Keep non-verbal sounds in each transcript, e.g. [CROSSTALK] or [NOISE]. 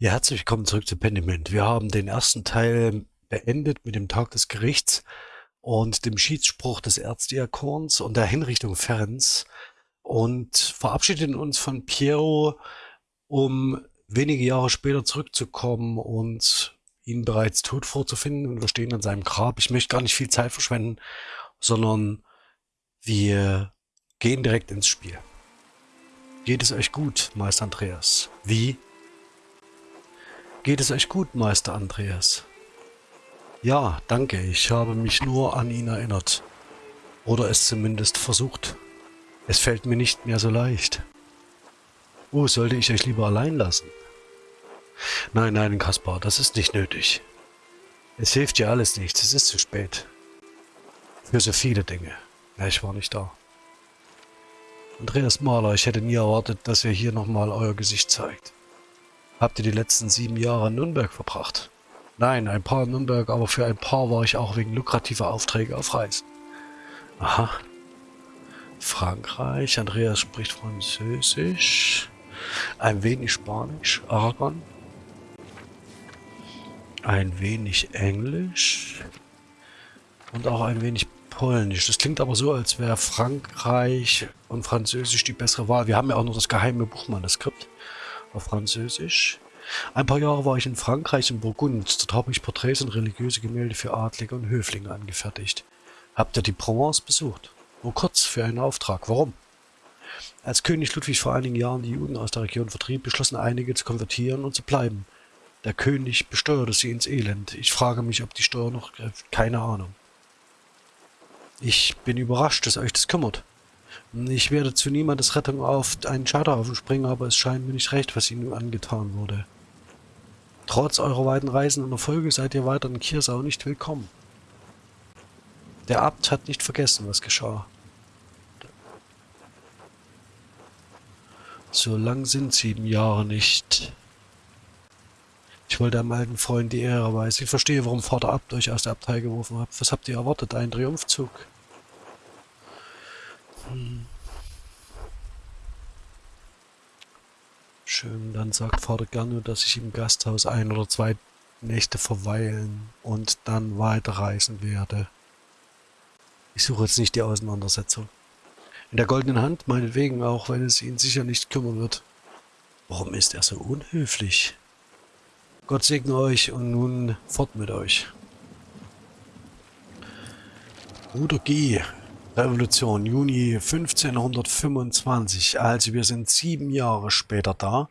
Ja, herzlich willkommen zurück zu Pendiment. Wir haben den ersten Teil beendet mit dem Tag des Gerichts und dem Schiedsspruch des Erzdiakons und der Hinrichtung Ferenz und verabschiedeten uns von Piero, um wenige Jahre später zurückzukommen und ihn bereits tot vorzufinden und wir stehen an seinem Grab. Ich möchte gar nicht viel Zeit verschwenden, sondern wir gehen direkt ins Spiel. Geht es euch gut, Meister Andreas? Wie Geht es euch gut, Meister Andreas? Ja, danke. Ich habe mich nur an ihn erinnert. Oder es zumindest versucht. Es fällt mir nicht mehr so leicht. Oh, sollte ich euch lieber allein lassen? Nein, nein, Kaspar, das ist nicht nötig. Es hilft dir alles nichts, es ist zu spät. Für so viele Dinge. Ja, ich war nicht da. Andreas Mahler, ich hätte nie erwartet, dass ihr hier nochmal euer Gesicht zeigt. Habt ihr die letzten sieben Jahre in Nürnberg verbracht? Nein, ein paar in Nürnberg, aber für ein paar war ich auch wegen lukrativer Aufträge auf Reisen. Aha. Frankreich, Andreas spricht Französisch, ein wenig Spanisch, Aragon, ein wenig Englisch und auch ein wenig Polnisch. Das klingt aber so, als wäre Frankreich und Französisch die bessere Wahl. Wir haben ja auch noch das geheime Buchmanuskript auf Französisch. Ein paar Jahre war ich in Frankreich in Burgund. Dort habe ich Porträts und religiöse Gemälde für Adlige und Höflinge angefertigt. Habt ihr die Provence besucht? Nur kurz für einen Auftrag. Warum? Als König Ludwig vor einigen Jahren die Juden aus der Region vertrieb, beschlossen einige zu konvertieren und zu bleiben. Der König besteuerte sie ins Elend. Ich frage mich, ob die Steuer noch... Keine Ahnung. Ich bin überrascht, dass euch das kümmert. Ich werde zu niemandes Rettung auf einen Scheiterhaufen springen, aber es scheint mir nicht recht, was ihnen angetan wurde. Trotz eurer weiten Reisen und Erfolge seid ihr weiter in Kirsau nicht willkommen. Der Abt hat nicht vergessen, was geschah. So lang sind sieben Jahre nicht. Ich wollte einem alten Freund die Ehre weisen. Ich verstehe, warum Vater Abt euch aus der Abtei geworfen hat. Was habt ihr erwartet? Ein Triumphzug? Schön, dann sagt Vater gerne, dass ich im Gasthaus ein oder zwei Nächte verweilen und dann weiterreisen werde. Ich suche jetzt nicht die Auseinandersetzung. In der goldenen Hand, meinetwegen, auch wenn es ihn sicher nicht kümmern wird. Warum ist er so unhöflich? Gott segne euch und nun fort mit euch. Bruder G. Revolution, Juni 1525. Also wir sind sieben Jahre später da.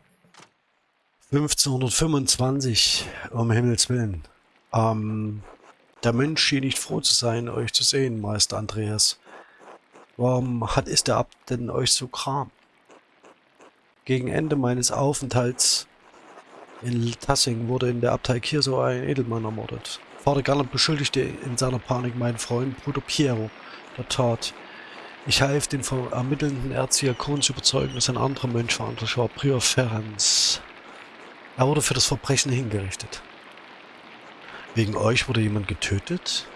1525, um Himmels Willen. Ähm, der Mensch schien nicht froh zu sein, euch zu sehen, Meister Andreas. Warum hat ist der Abt denn euch so kram? Gegen Ende meines Aufenthalts in Tassing wurde in der Abtei Kirso ein Edelmann ermordet. Vater Gallant beschuldigte in seiner Panik meinen Freund Bruder Piero der Tat. Ich half den ermittelnden Erzdiakon zu überzeugen, dass ein anderer Mönch verantwortlich war, Prior Ferenz. Er wurde für das Verbrechen hingerichtet. Wegen euch wurde jemand getötet?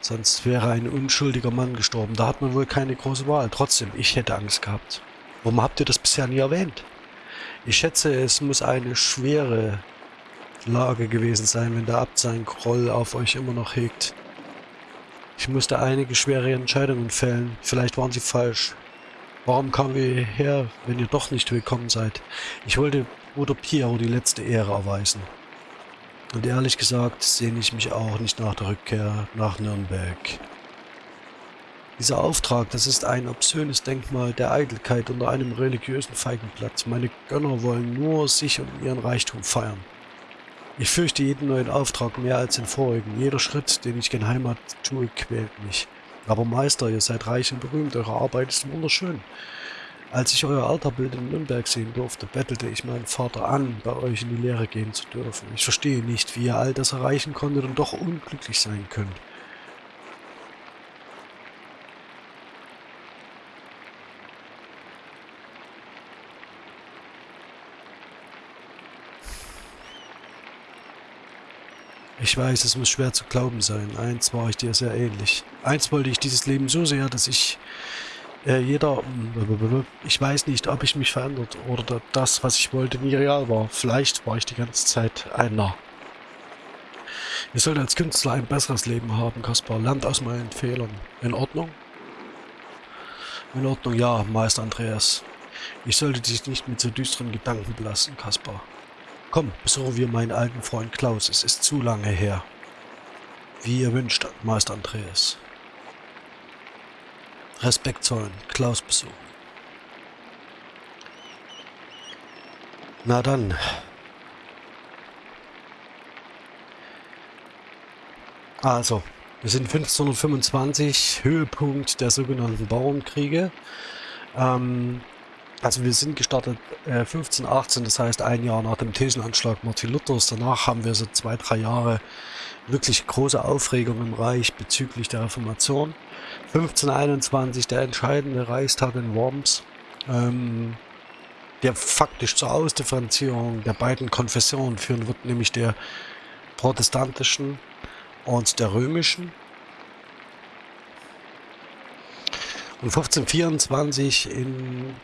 Sonst wäre ein unschuldiger Mann gestorben. Da hat man wohl keine große Wahl. Trotzdem, ich hätte Angst gehabt. Warum habt ihr das bisher nie erwähnt? Ich schätze, es muss eine schwere Lage gewesen sein, wenn der Abt seinen Groll auf euch immer noch hegt. Ich musste einige schwere Entscheidungen fällen. Vielleicht waren sie falsch. Warum kamen wir hierher, wenn ihr doch nicht willkommen seid? Ich wollte Bruder Piero die letzte Ehre erweisen. Und ehrlich gesagt sehne ich mich auch nicht nach der Rückkehr nach Nürnberg. Dieser Auftrag, das ist ein obszönes Denkmal der Eitelkeit unter einem religiösen Feigenblatt. Meine Gönner wollen nur sich und ihren Reichtum feiern. Ich fürchte jeden neuen Auftrag mehr als den vorigen. Jeder Schritt, den ich gen Heimat tue, quält mich. Aber Meister, ihr seid reich und berühmt, eure Arbeit ist wunderschön. Als ich euer Alterbild in Nürnberg sehen durfte, bettelte ich meinen Vater an, bei euch in die Lehre gehen zu dürfen. Ich verstehe nicht, wie ihr all das erreichen konntet und doch unglücklich sein könnt. Ich weiß, es muss schwer zu glauben sein. Eins war ich dir sehr ähnlich. Eins wollte ich dieses Leben so sehr, dass ich Äh, jeder, ich weiß nicht, ob ich mich verändert oder das, was ich wollte, nie real war. Vielleicht war ich die ganze Zeit ein Narr. Ihr sollt als Künstler ein besseres Leben haben, Kaspar. Lernt aus meinen Fehlern. In Ordnung? In Ordnung, ja, Meister Andreas. Ich sollte dich nicht mit so düsteren Gedanken belassen, Kaspar. Komm, besuchen wir meinen alten Freund Klaus. Es ist zu lange her. Wie ihr wünscht, Meister Andreas. Respekt zollen, Klaus besuchen. Na dann. Also, wir sind 1525, Höhepunkt der sogenannten Bauernkriege. Ähm, also wir sind gestartet äh, 1518, das heißt ein Jahr nach dem Thesenanschlag Martin Luthers. Danach haben wir so zwei, drei Jahre wirklich große Aufregung im Reich bezüglich der Reformation. 1521 der entscheidende Reichstag in Worms, ähm, der faktisch zur Ausdifferenzierung der beiden Konfessionen führen wird, nämlich der protestantischen und der römischen. Und 1524 in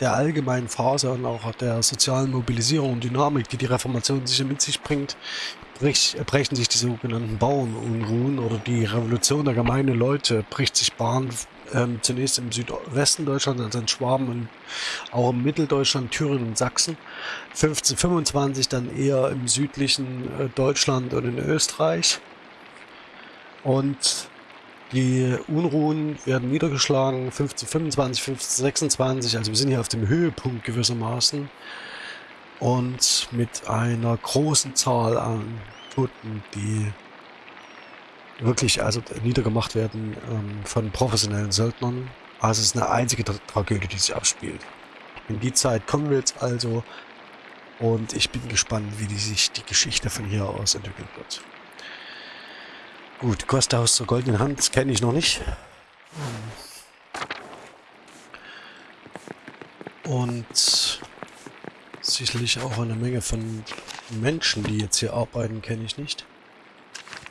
der allgemeinen Phase und auch der sozialen Mobilisierung und Dynamik, die die Reformation sicher mit sich bringt, brechen sich die sogenannten Bauernunruhen oder die Revolution der gemeinen Leute bricht sich Bahn ähm, zunächst im Südwesten Deutschlands, also in Schwaben und auch im Mitteldeutschland, Thüringen und Sachsen. 1525 dann eher im südlichen äh, Deutschland und in Österreich. Und die Unruhen werden niedergeschlagen 1525, 1526, also wir sind hier auf dem Höhepunkt gewissermaßen und mit einer großen Zahl an Toten, die wirklich also niedergemacht werden ähm, von professionellen Söldnern. Also es ist eine einzige Tra Tragödie, die sich abspielt. In die Zeit kommen wir jetzt also und ich bin gespannt, wie die sich die Geschichte von hier aus entwickeln wird. Gut, Gasthaus zur goldenen Hand kenne ich noch nicht. Und sicherlich auch eine Menge von Menschen, die jetzt hier arbeiten, kenne ich nicht.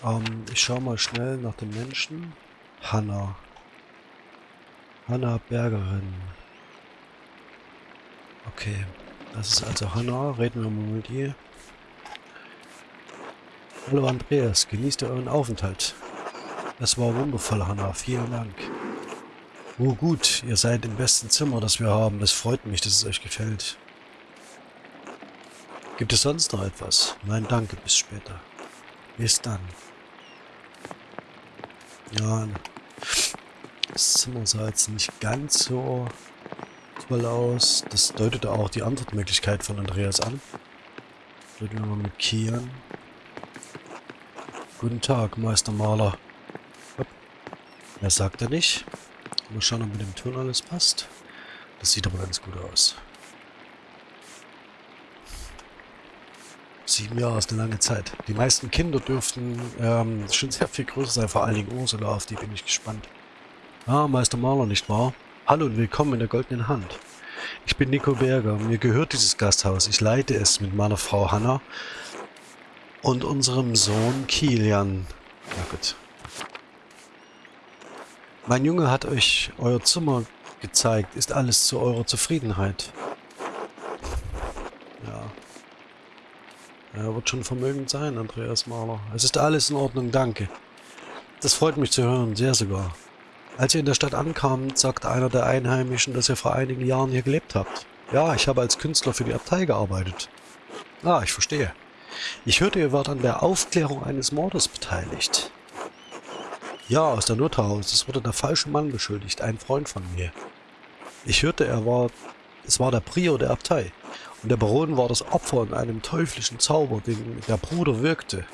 Ähm, ich schaue mal schnell nach den Menschen. Hanna. Hanna Bergerin. Okay, das ist also Hanna. Reden wir mal mit ihr. Hallo Andreas, genießt euren Aufenthalt. Das war wundervoll, Hanna. Vielen Dank. Oh gut, ihr seid im besten Zimmer, das wir haben. Das freut mich, dass es euch gefällt. Gibt es sonst noch etwas? Nein, danke, bis später. Bis dann. Ja, das Zimmer sah jetzt nicht ganz so toll aus. Das deutete auch die Antwortmöglichkeit von Andreas an. Reden wir mal Kian. Guten Tag, Meister Maler. Mehr sagt er nicht. Mal schauen, ob mit dem Ton alles passt. Das sieht aber ganz gut aus. Sieben Jahre ist eine lange Zeit. Die meisten Kinder dürften ähm, schon sehr viel größer sein, vor allen Dingen Ursula, auf die bin ich gespannt. Ah, Meister Maler, nicht wahr? Hallo und willkommen in der goldenen Hand. Ich bin Nico Berger, mir gehört dieses Gasthaus. Ich leite es mit meiner Frau Hanna und unserem Sohn Kilian. Na gut. Mein Junge hat euch euer Zimmer gezeigt. Ist alles zu eurer Zufriedenheit? Er wird schon vermögend sein, Andreas Mahler. Es ist alles in Ordnung, danke. Das freut mich zu hören, sehr sogar. Als ihr in der Stadt ankamt, sagte einer der Einheimischen, dass ihr vor einigen Jahren hier gelebt habt. Ja, ich habe als Künstler für die Abtei gearbeitet. Ah, ich verstehe. Ich hörte, ihr wart an der Aufklärung eines Mordes beteiligt. Ja, aus der Nothaus. Es wurde der falsche Mann beschuldigt, ein Freund von mir. Ich hörte, er war... Es war der Prior der Abtei. Und der Baron war das Opfer in einem teuflischen Zauber, den der Bruder wirkte.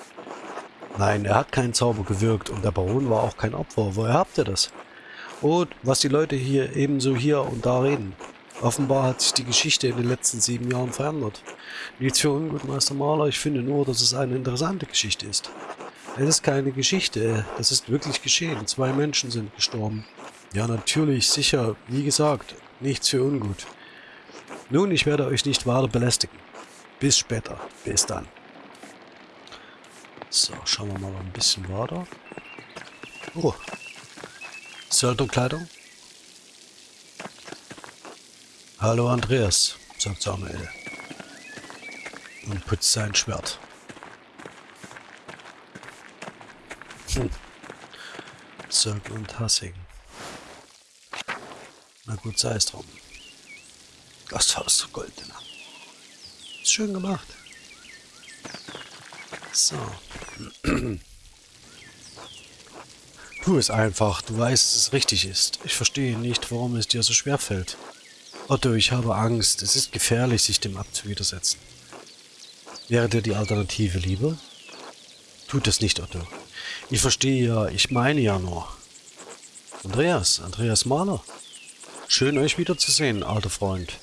Nein, er hat keinen Zauber gewirkt und der Baron war auch kein Opfer. Woher habt ihr das? Und was die Leute hier ebenso hier und da reden. Offenbar hat sich die Geschichte in den letzten sieben Jahren verändert. Nichts für ungut, Meister Maler, ich finde nur, dass es eine interessante Geschichte ist. Es ist keine Geschichte, es ist wirklich geschehen. Zwei Menschen sind gestorben. Ja, natürlich, sicher, wie gesagt, nichts für ungut. Nun, ich werde euch nicht weiter belästigen. Bis später. Bis dann. So, schauen wir mal ein bisschen weiter. Oh. Söldnerkleidung. Hallo Andreas, sagt Samuel und putzt sein Schwert. Hm. Zirkel und Hassing. Na gut, sei es drum. Gasthaus zur Goldene. Ist schön gemacht. So. [CLEARS THROAT] Tu es einfach, du weißt, dass es richtig ist. Ich verstehe nicht, warum es dir so schwer fällt. Otto, ich habe Angst. Es ist gefährlich, sich dem abzuwidersetzen. Wäre dir die Alternative lieber? Tut es nicht, Otto. Ich verstehe ja, ich meine ja nur. Andreas, Andreas Mahler. Schön euch wiederzusehen, alter Freund.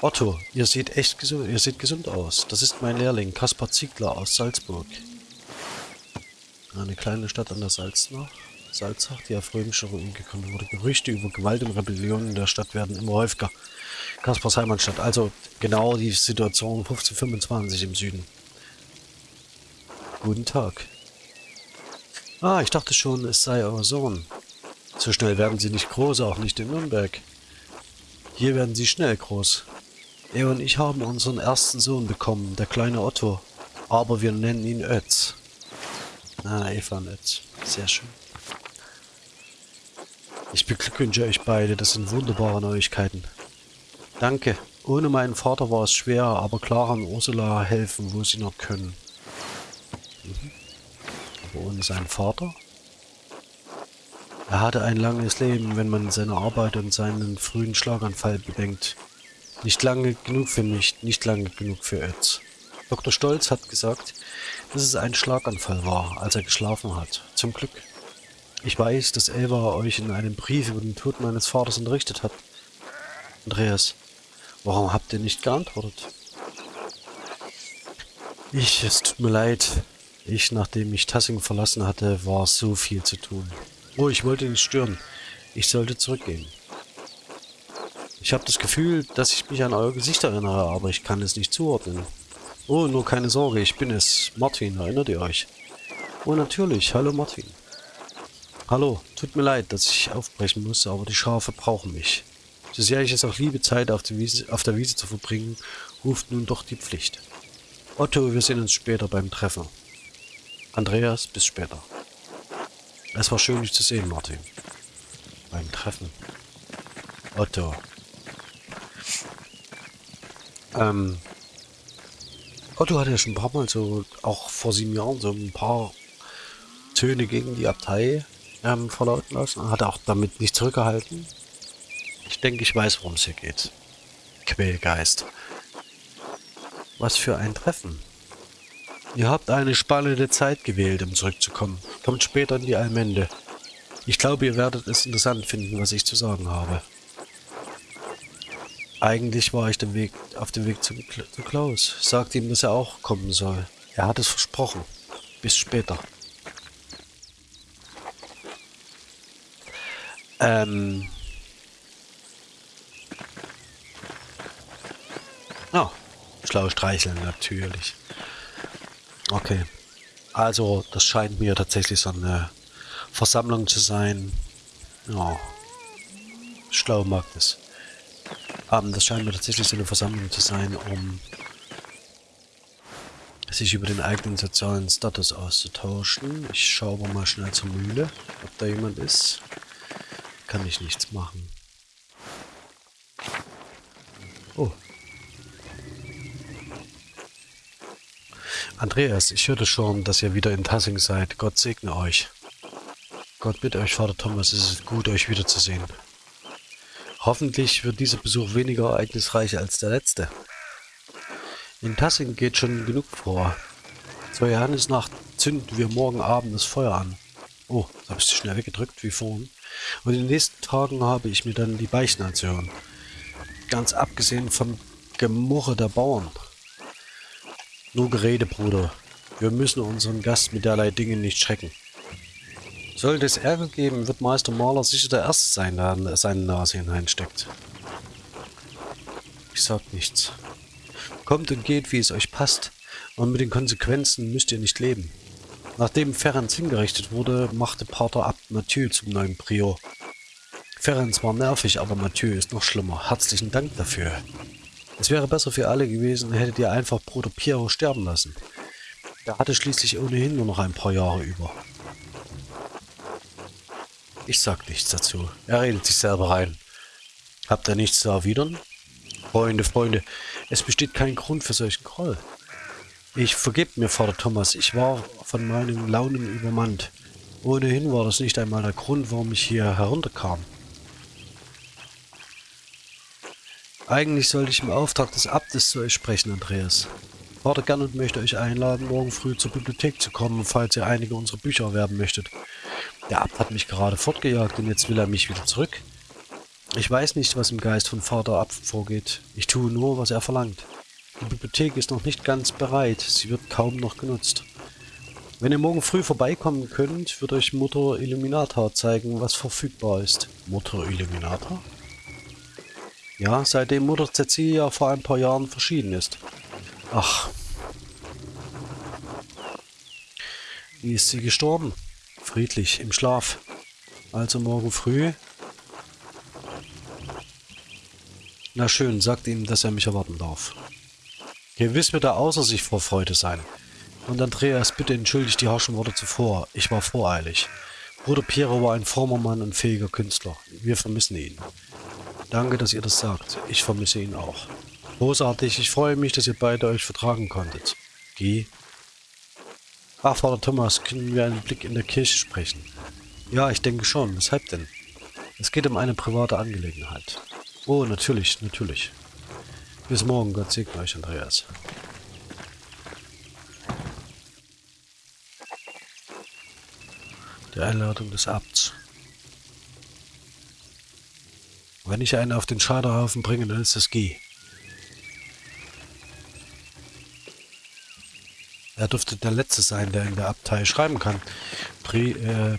Otto, ihr seht echt gesund, ihr seht gesund aus. Das ist mein Lehrling, Kaspar Ziegler aus Salzburg. Eine kleine Stadt an der Salznach. Salzach, die auf römischer Ruinen gekommen wurde. Gerüchte über Gewalt und Rebellion in der Stadt werden immer häufiger. Kaspars Heimatstadt, also genau die Situation 1525 im Süden. Guten Tag. Ah, ich dachte schon, es sei euer Sohn. So schnell werden sie nicht groß, auch nicht in Nürnberg. Hier werden sie schnell groß. Er und ich haben unseren ersten Sohn bekommen, der kleine Otto. Aber wir nennen ihn Ötz. Ah, und Ötz. Sehr schön. Ich beglückwünsche euch beide, das sind wunderbare Neuigkeiten. Danke. Ohne meinen Vater war es schwer, aber Clara und Ursula helfen, wo sie noch können. Mhm. Aber ohne seinen Vater? Er hatte ein langes Leben, wenn man seine Arbeit und seinen frühen Schlaganfall bedenkt. Nicht lange genug für mich, nicht lange genug für Ötz. Dr. Stolz hat gesagt, dass es ein Schlaganfall war, als er geschlafen hat. Zum Glück. Ich weiß, dass Elva euch in einem Brief über den Tod meines Vaters unterrichtet hat. Andreas, warum habt ihr nicht geantwortet? Ich, es tut mir leid. Ich, nachdem ich Tassing verlassen hatte, war so viel zu tun. Oh, ich wollte nicht stören. Ich sollte zurückgehen. Ich habe das Gefühl, dass ich mich an euer Gesicht erinnere, aber ich kann es nicht zuordnen. Oh, nur keine Sorge, ich bin es. Martin, erinnert ihr euch? Oh, natürlich. Hallo, Martin. Hallo, tut mir leid, dass ich aufbrechen muss, aber die Schafe brauchen mich. So sehr ich es auch liebe, Zeit auf, Wiese, auf der Wiese zu verbringen, ruft nun doch die Pflicht. Otto, wir sehen uns später beim Treffen. Andreas, bis später. Es war schön, dich zu sehen, Martin. Beim Treffen. Otto. Ähm, Otto hatte ja schon ein paar Mal so, auch vor sieben Jahren, so ein paar Töne gegen die Abtei ähm, verlauten lassen. Hat auch damit nicht zurückgehalten. Ich denke, ich weiß, worum es hier geht. Quälgeist. Was für ein Treffen. Ihr habt eine spannende Zeit gewählt, um zurückzukommen. Kommt später in die Allmende. Ich glaube, ihr werdet es interessant finden, was ich zu sagen habe. Eigentlich war ich dem Weg, auf dem Weg zu, zu Klaus. Sagte ihm, dass er auch kommen soll. Er hat es versprochen. Bis später. Ähm. Oh, schlau streicheln natürlich. Okay. Also, das scheint mir tatsächlich so eine Versammlung zu sein. Ja. Schlau mag das. Um, das scheint mir tatsächlich so eine Versammlung zu sein, um sich über den eigenen sozialen Status auszutauschen. Ich schaue aber mal schnell zur Mühle, ob da jemand ist. Kann ich nichts machen. Oh, Andreas, ich hörte schon, dass ihr wieder in Tassing seid. Gott segne euch. Gott mit euch, Vater Thomas, es ist gut, euch wiederzusehen. Hoffentlich wird dieser Besuch weniger ereignisreich als der letzte. In Tassing geht schon genug vor. Zur Johannesnacht zünden wir morgen Abend das Feuer an. Oh, da ich sie schnell weggedrückt, wie vorhin. Und in den nächsten Tagen habe ich mir dann die Beichten anzuhören. Ganz abgesehen vom Gemurre der Bauern. Nur Gerede, Bruder. Wir müssen unseren Gast mit derlei Dingen nicht schrecken. Sollte es Ärger geben, wird Meister Maler sicher der Erste sein, der seine Nase hineinsteckt. Ich sag nichts. Kommt und geht, wie es euch passt, und mit den Konsequenzen müsst ihr nicht leben. Nachdem Ferenc hingerichtet wurde, machte Pater Abt Mathieu zum neuen Prior. Ferenc war nervig, aber Mathieu ist noch schlimmer. Herzlichen Dank dafür. Es wäre besser für alle gewesen, hättet ihr einfach Bruder Piero sterben lassen. Er hatte schließlich ohnehin nur noch ein paar Jahre über. Ich sag nichts dazu. Er redet sich selber rein. Habt ihr nichts zu erwidern? Freunde, Freunde, es besteht kein Grund für solchen Groll. Ich vergib mir, Vater Thomas, ich war von meinen Launen übermannt. Ohnehin war das nicht einmal der Grund, warum ich hier herunterkam. Eigentlich sollte ich im Auftrag des Abtes zu euch sprechen, Andreas. Vater Gernot möchte euch einladen, morgen früh zur Bibliothek zu kommen, falls ihr einige unserer Bücher erwerben möchtet. Der Abt hat mich gerade fortgejagt und jetzt will er mich wieder zurück. Ich weiß nicht, was im Geist von Vater Abt vorgeht. Ich tue nur, was er verlangt. Die Bibliothek ist noch nicht ganz bereit. Sie wird kaum noch genutzt. Wenn ihr morgen früh vorbeikommen könnt, wird euch Mutter Illuminata zeigen, was verfügbar ist. Mutter Illuminata? Ja, seitdem Mutter Cecilia vor ein paar Jahren verschieden ist. Ach. Wie ist sie gestorben? Friedlich, im Schlaf. Also morgen früh. Na schön, sagt ihm, dass er mich erwarten darf. Gewiss wird er außer sich vor Freude sein. Und Andreas, bitte entschuldigt die harschen Worte zuvor. Ich war voreilig. Bruder Piero war ein frommer Mann und fähiger Künstler. Wir vermissen ihn. Danke, dass ihr das sagt. Ich vermisse ihn auch. Großartig. Ich freue mich, dass ihr beide euch vertragen konntet. Geh. Ach, Vater Thomas, können wir einen Blick in der Kirche sprechen? Ja, ich denke schon. Weshalb denn? Es geht um eine private Angelegenheit. Oh, natürlich, natürlich. Bis morgen. Gott segne euch, Andreas. Die Einladung des Abts. Wenn ich einen auf den Scheiterhaufen bringe, dann ist es G. Er dürfte der Letzte sein, der in der Abtei schreiben kann. Pri, äh,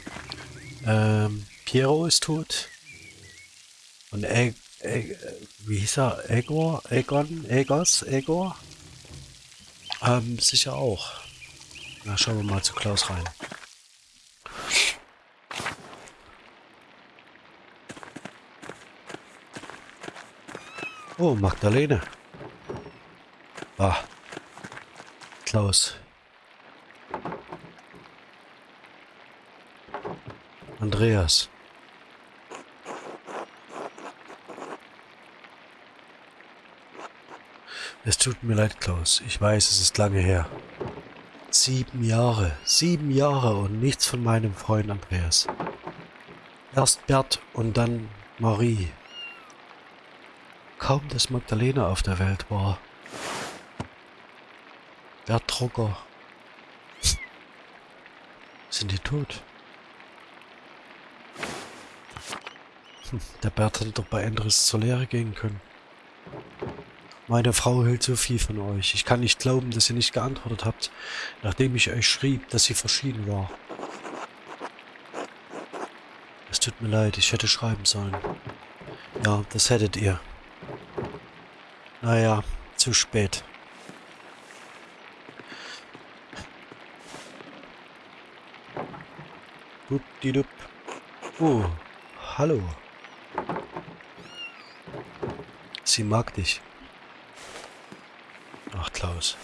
äh, Piero ist tot. Und e, e, wie hieß er? Egor? Egon? Egos? Egor? Ähm, sicher auch. Na, schauen wir mal zu Klaus rein. Oh, Magdalene. Ah. Klaus. Andreas. Es tut mir leid, Klaus. Ich weiß, es ist lange her. Sieben Jahre. Sieben Jahre und nichts von meinem Freund Andreas. Erst Bert und dann Marie. Kaum, dass Magdalena auf der Welt war. Bert Drucker. Sind die tot? Hm, der Bert hätte doch bei Endres zur Lehre gehen können. Meine Frau hält so viel von euch. Ich kann nicht glauben, dass ihr nicht geantwortet habt, nachdem ich euch schrieb, dass sie verschieden war. Es tut mir leid, ich hätte schreiben sollen. Ja, das hättet ihr. Naja, zu spät. Dupdidup. Oh, hallo. Sie mag dich. Ach, Klaus.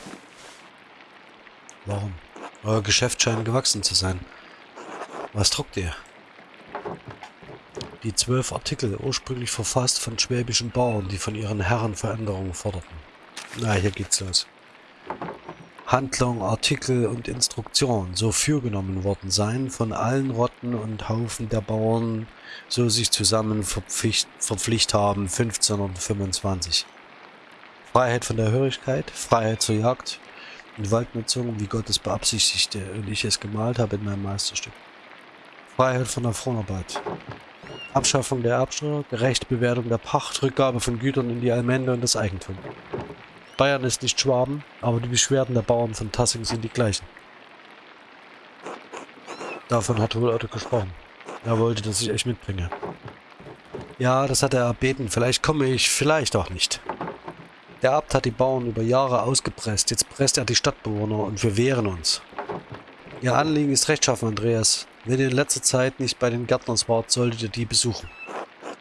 Warum? Euer Geschäft scheint gewachsen zu sein. Was druckt ihr? die zwölf Artikel, ursprünglich verfasst von schwäbischen Bauern, die von ihren Herren Veränderungen forderten. Na, hier geht's los. Handlung, Artikel und Instruktion so fürgenommen worden sein von allen Rotten und Haufen der Bauern, so sich zusammen verpflicht, verpflicht haben 1525. Freiheit von der Hörigkeit, Freiheit zur Jagd und Waldnutzung, wie Gott es beabsichtigte und ich es gemalt habe in meinem Meisterstück. Freiheit von der Fronarbeit, Abschaffung der Erbsteuer, gerechte Bewertung der Pacht, Rückgabe von Gütern in die Allmende und das Eigentum. Bayern ist nicht Schwaben, aber die Beschwerden der Bauern von Tassing sind die gleichen. Davon hat wohl Otto gesprochen. Er wollte, dass ich euch mitbringe. Ja, das hat er erbeten. Vielleicht komme ich, vielleicht auch nicht. Der Abt hat die Bauern über Jahre ausgepresst. Jetzt presst er die Stadtbewohner und wir wehren uns. Ihr Anliegen ist rechtschaffen, Andreas. Wenn ihr in letzter Zeit nicht bei den Gärtners wart, solltet ihr die besuchen.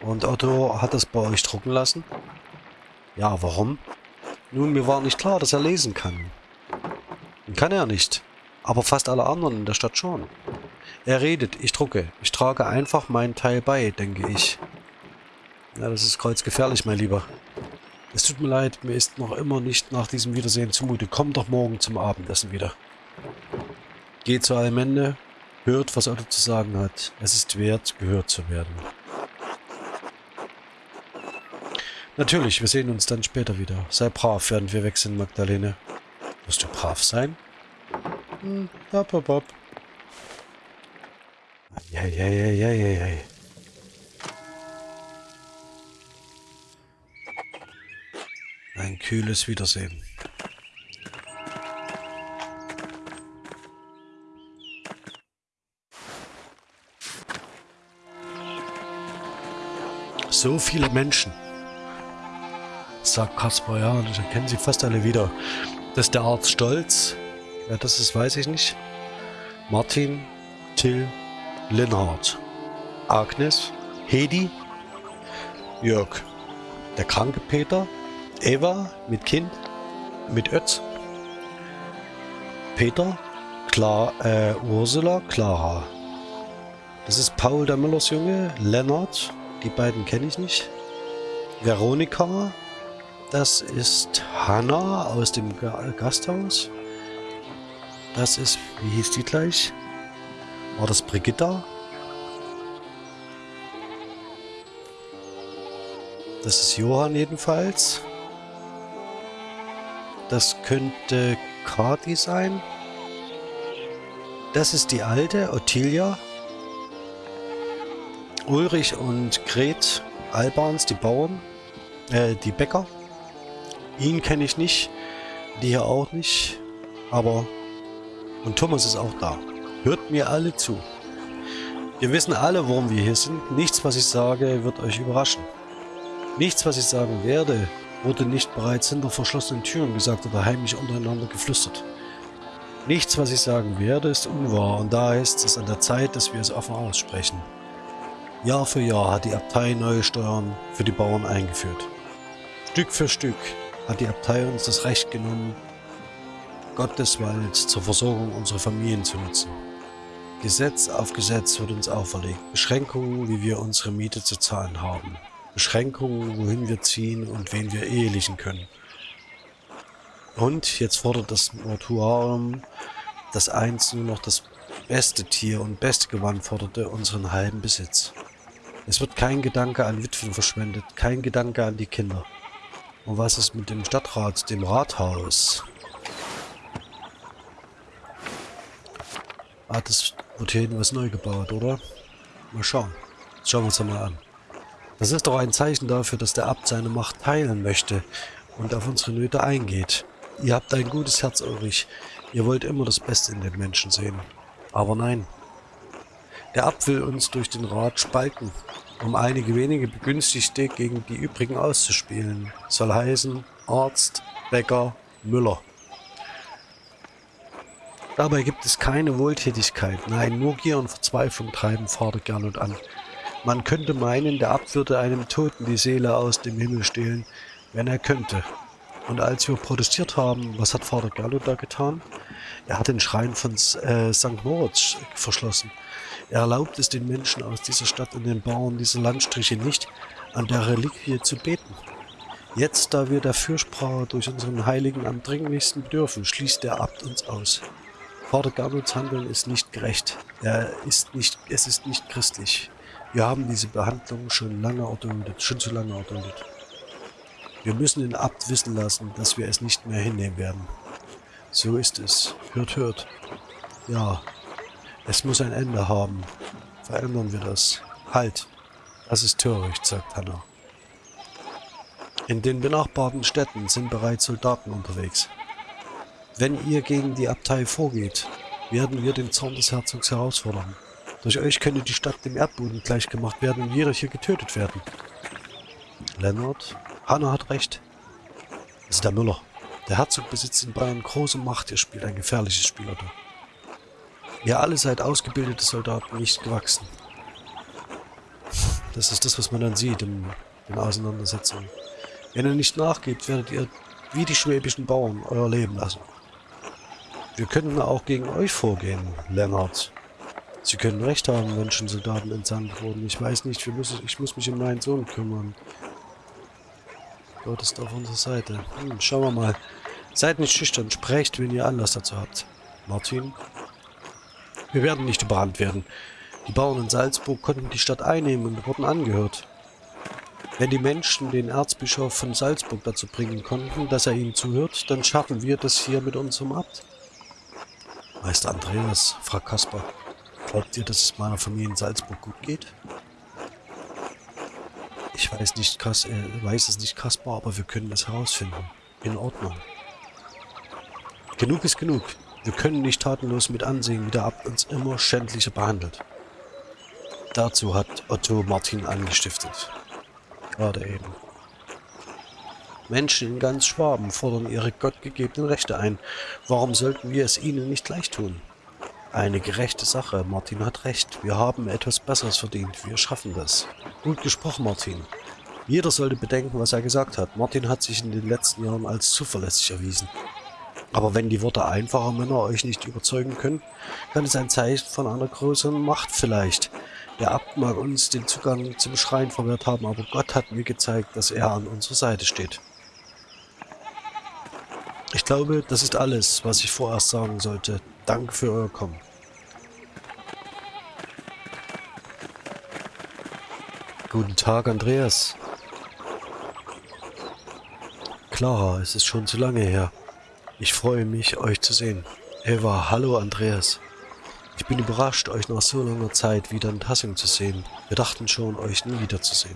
Und Otto hat das bei euch drucken lassen? Ja, warum? Nun, mir war nicht klar, dass er lesen kann. Kann er nicht. Aber fast alle anderen in der Stadt schon. Er redet, ich drucke. Ich trage einfach meinen Teil bei, denke ich. Ja, das ist kreuzgefährlich, mein Lieber. Es tut mir leid, mir ist noch immer nicht nach diesem Wiedersehen zumute. Komm doch morgen zum Abendessen wieder. Geht zu Almende, hört, was Otto zu sagen hat. Es ist wert, gehört zu werden. Natürlich, wir sehen uns dann später wieder. Sei brav, während wir weg sind, Magdalene. Wirst du brav sein? Hm, hopp, hopp, hopp. Eieieiei. Ein kühles Wiedersehen. So viele Menschen, sagt Kaspar, ja, und ich erkenne sie fast alle wieder. Das ist der Arzt Stolz. Ja, das ist, weiß ich nicht. Martin, Till, Linhard, Agnes, Hedi, Jörg, der kranke Peter, Eva mit Kind, mit Ötz, Peter, Klar, äh, Ursula, Clara. Das ist Paul der Müllers Junge, Lennart, die beiden kenne ich nicht. Veronika, das ist Hanna aus dem Gasthaus. Das ist, wie hieß die gleich? War das Brigitta? Das ist Johann jedenfalls. Das könnte Kati sein. Das ist die alte, Ottilia. Ulrich und Gret Albans, die Bauern, äh, die Bäcker. Ihn kenne ich nicht, die hier auch nicht, aber... Und Thomas ist auch da. Hört mir alle zu. Wir wissen alle, warum wir hier sind. Nichts, was ich sage, wird euch überraschen. Nichts, was ich sagen werde, wurde nicht bereits hinter verschlossenen Türen gesagt oder heimlich untereinander geflüstert. Nichts, was ich sagen werde, ist unwahr und da ist es an der Zeit, dass wir es offen aussprechen. Jahr für Jahr hat die Abtei neue Steuern für die Bauern eingeführt. Stück für Stück hat die Abtei uns das Recht genommen, Gott des Walds zur Versorgung unserer Familien zu nutzen. Gesetz auf Gesetz wird uns auferlegt, Beschränkungen, wie wir unsere Miete zu zahlen haben. Beschränkungen, wohin wir ziehen und wen wir ehelichen können. Und jetzt fordert das Mortuarium, das einst nur noch das beste Tier und beste Gewand forderte, unseren halben Besitz. Es wird kein Gedanke an Witwen verschwendet, kein Gedanke an die Kinder. Und was ist mit dem Stadtrat, dem Rathaus? Ah, das wird hier hinten was neu gebaut, oder? Mal schauen. Schauen wir uns das mal an. Das ist doch ein Zeichen dafür, dass der Abt seine Macht teilen möchte und auf unsere Nöte eingeht. Ihr habt ein gutes Herz, Ulrich. Ihr wollt immer das Beste in den Menschen sehen. Aber nein. Der Abt will uns durch den Rat spalten, um einige wenige Begünstigte gegen die übrigen auszuspielen. Soll heißen Arzt, Bäcker, Müller. Dabei gibt es keine Wohltätigkeit, nein, nur Gier und Verzweiflung treiben Vater Gernot an. Man könnte meinen, der Abt würde einem Toten die Seele aus dem Himmel stehlen, wenn er könnte. Und als wir protestiert haben, was hat Vater Gallo da getan? Er hat den Schrein von äh, St. Moritz verschlossen. Er erlaubt es den Menschen aus dieser Stadt und den Bauern dieser Landstriche nicht, an der Reliquie zu beten. Jetzt, da wir der Fürsprache durch unseren Heiligen am dringlichsten bedürfen, schließt der Abt uns aus. Vater Gernolds Handeln ist nicht gerecht. Er ist nicht, es ist nicht christlich. Wir haben diese Behandlung schon lange erduldet, schon zu lange erduldet. Wir müssen den Abt wissen lassen, dass wir es nicht mehr hinnehmen werden. So ist es. Hört, hört. Ja, es muss ein Ende haben. Verändern wir das. Halt! Das ist töricht, sagt Hannah. In den benachbarten Städten sind bereits Soldaten unterwegs. Wenn ihr gegen die Abtei vorgeht, werden wir den Zorn des Herzogs herausfordern. Durch euch könnte die Stadt dem Erdboden gleichgemacht werden und jeder hier getötet werden. Lennart, Hanna hat recht. Das ist der Müller. Der Herzog besitzt in Bayern große Macht. Er spielt ein gefährliches Spiel, oder? Ihr alle seid ausgebildete Soldaten, nicht gewachsen. Das ist das, was man dann sieht in den Auseinandersetzungen. Wenn ihr nicht nachgebt, werdet ihr wie die schwäbischen Bauern euer Leben lassen. Wir könnten auch gegen euch vorgehen, Lennart. Sie können recht haben, wenn schon Soldaten entsandt wurden. Ich weiß nicht, wir müssen, ich muss mich um meinen Sohn kümmern. Gott ist auf unserer Seite. Hm, schauen wir mal. Seid nicht schüchtern, sprecht, wenn ihr Anlass dazu habt. Martin? Wir werden nicht überrannt werden. Die Bauern in Salzburg konnten die Stadt einnehmen und wurden angehört. Wenn die Menschen den Erzbischof von Salzburg dazu bringen konnten, dass er ihnen zuhört, dann schaffen wir das hier mit unserem Abt. Meister Andreas, fragt Kaspar, glaubt ihr, dass es meiner Familie in Salzburg gut geht? Ich weiß nicht, Kas äh, weiß es nicht, Kaspar, aber wir können es herausfinden. In Ordnung. Genug ist genug. Wir können nicht tatenlos mit ansehen, wie der Abt uns immer schändlicher behandelt. Dazu hat Otto Martin angestiftet. Gerade eben. Menschen in ganz Schwaben fordern ihre gottgegebenen Rechte ein. Warum sollten wir es ihnen nicht gleich tun? Eine gerechte Sache. Martin hat recht. Wir haben etwas Besseres verdient. Wir schaffen das. Gut gesprochen, Martin. Jeder sollte bedenken, was er gesagt hat. Martin hat sich in den letzten Jahren als zuverlässig erwiesen. Aber wenn die Worte einfacher Männer euch nicht überzeugen können, kann es ein Zeichen von einer größeren Macht vielleicht. Der Abt mag uns den Zugang zum Schrein verwehrt haben, aber Gott hat mir gezeigt, dass er an unserer Seite steht. Ich glaube, das ist alles, was ich vorerst sagen sollte. Danke für euer Kommen. Guten Tag, Andreas. Clara, es ist schon zu lange her. Ich freue mich, euch zu sehen. Eva, hallo Andreas. Ich bin überrascht, euch nach so langer Zeit wieder in Tassing zu sehen. Wir dachten schon, euch nie wiederzusehen.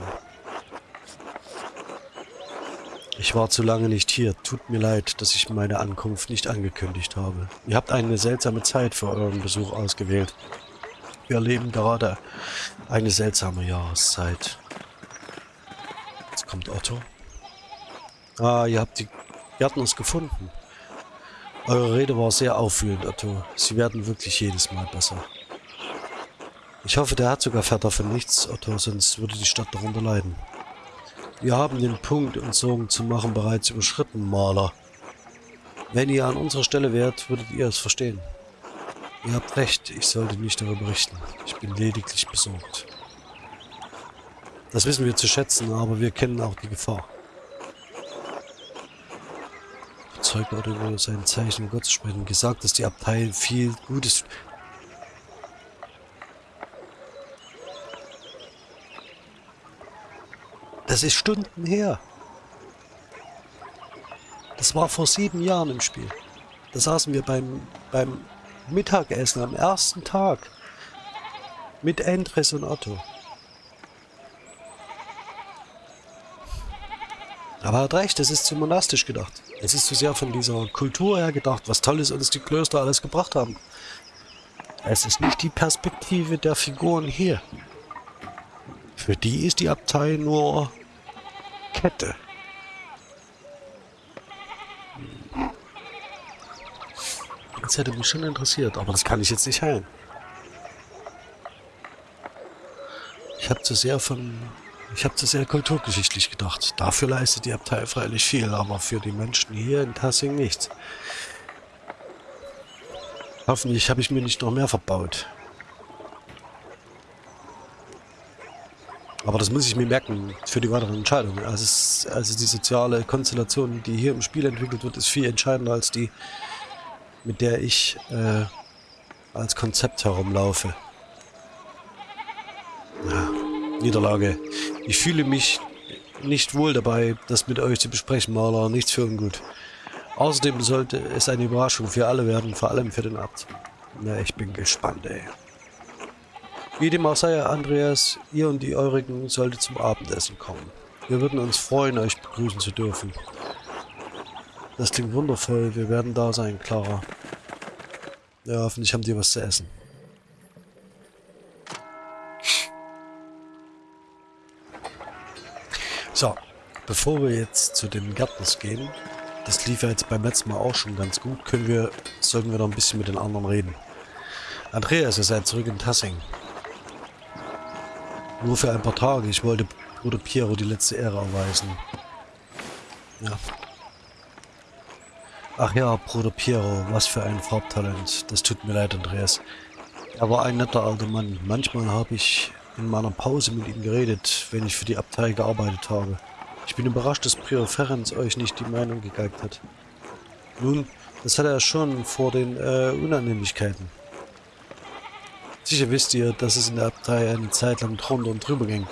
Ich war zu lange nicht hier. Tut mir leid, dass ich meine Ankunft nicht angekündigt habe. Ihr habt eine seltsame Zeit für euren Besuch ausgewählt. Wir erleben gerade eine seltsame Jahreszeit. Jetzt kommt Otto. Ah, ihr habt die Gärtners gefunden. Eure Rede war sehr auffühlend, Otto. Sie werden wirklich jedes Mal besser. Ich hoffe, der Herzog erfährt davon nichts, Otto, sonst würde die Stadt darunter leiden. Wir haben den Punkt, uns Sorgen zu machen, bereits überschritten, Maler. Wenn ihr an unserer Stelle wärt, würdet ihr es verstehen. Ihr habt recht, ich sollte nicht darüber berichten. Ich bin lediglich besorgt. Das wissen wir zu schätzen, aber wir kennen auch die Gefahr. Zeug oder über sein Zeichen Gott sprechen, gesagt, dass die Abtei viel Gutes Das ist Stunden her. Das war vor sieben Jahren im Spiel. Da saßen wir beim, beim Mittagessen am ersten Tag mit Endres und Otto. Aber er hat recht, es ist zu monastisch gedacht. Es ist zu sehr von dieser Kultur her gedacht, was Tolles uns die Klöster alles gebracht haben. Es ist nicht die Perspektive der Figuren hier. Für die ist die Abtei nur Kette. Das hätte mich schon interessiert, aber das kann ich jetzt nicht heilen. Ich habe zu sehr von... Ich habe zu sehr kulturgeschichtlich gedacht. Dafür leistet die Abtei freilich viel, aber für die Menschen hier in Tassing nichts. Hoffentlich habe ich mir nicht noch mehr verbaut. Aber das muss ich mir merken für die weiteren Entscheidungen. Also, es, also die soziale Konstellation, die hier im Spiel entwickelt wird, ist viel entscheidender als die, mit der ich äh, als Konzept herumlaufe. Ja, Niederlage. Ich fühle mich nicht wohl dabei, das mit euch zu besprechen, Maler. Nichts für ungut. Außerdem sollte es eine Überraschung für alle werden, vor allem für den Abt. Na, ich bin gespannt, ey. Wie dem auch sei, Andreas, ihr und die Eurigen solltet zum Abendessen kommen. Wir würden uns freuen, euch begrüßen zu dürfen. Das klingt wundervoll. Wir werden da sein, Clara. Ja, hoffentlich haben die was zu essen. So, bevor wir jetzt zu den Gärtners gehen, das lief ja jetzt beim letzten Mal auch schon ganz gut, können wir, sollten wir noch ein bisschen mit den anderen reden. Andreas, ihr seid zurück in Tassing. Nur für ein paar Tage. Ich wollte Bruder Piero die letzte Ehre erweisen. Ja. Ach ja, Bruder Piero, was für ein Farbtalent. Das tut mir leid, Andreas. Er war ein netter alter Mann. Manchmal habe ich in meiner Pause mit ihm geredet, wenn ich für die Abtei gearbeitet habe. Ich bin überrascht, dass Prior Ferenc euch nicht die Meinung gegeigt hat. Nun, das hat er schon vor den äh, Unannehmlichkeiten. Sicher wisst ihr, dass es in der Abtei eine Zeit lang drunter und drüber ging.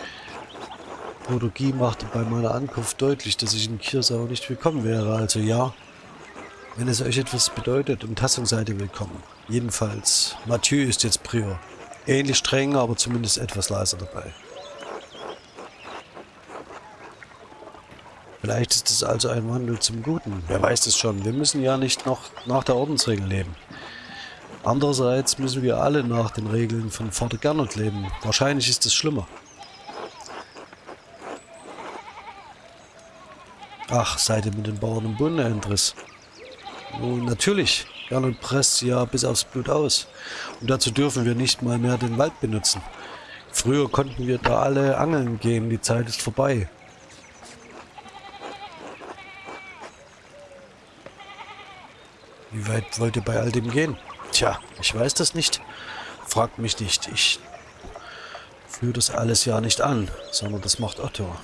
Guy machte bei meiner Ankunft deutlich, dass ich in Kirsau nicht willkommen wäre, also ja, wenn es euch etwas bedeutet, um Tassung seid ihr willkommen. Jedenfalls, Mathieu ist jetzt Prior. Ähnlich streng, aber zumindest etwas leiser dabei. Vielleicht ist es also ein Wandel zum Guten. Wer weiß es schon. Wir müssen ja nicht noch nach der Ordensregel leben. Andererseits müssen wir alle nach den Regeln von Vater Gernot leben. Wahrscheinlich ist es schlimmer. Ach, seid ihr mit den Bauern im Bunde, Endres? Nun, natürlich. Gernot presst sie ja bis aufs Blut aus. Und dazu dürfen wir nicht mal mehr den Wald benutzen. Früher konnten wir da alle angeln gehen, die Zeit ist vorbei. Wie weit wollt ihr bei all dem gehen? Tja, ich weiß das nicht. Fragt mich nicht. Ich führe das alles ja nicht an, sondern das macht Otto.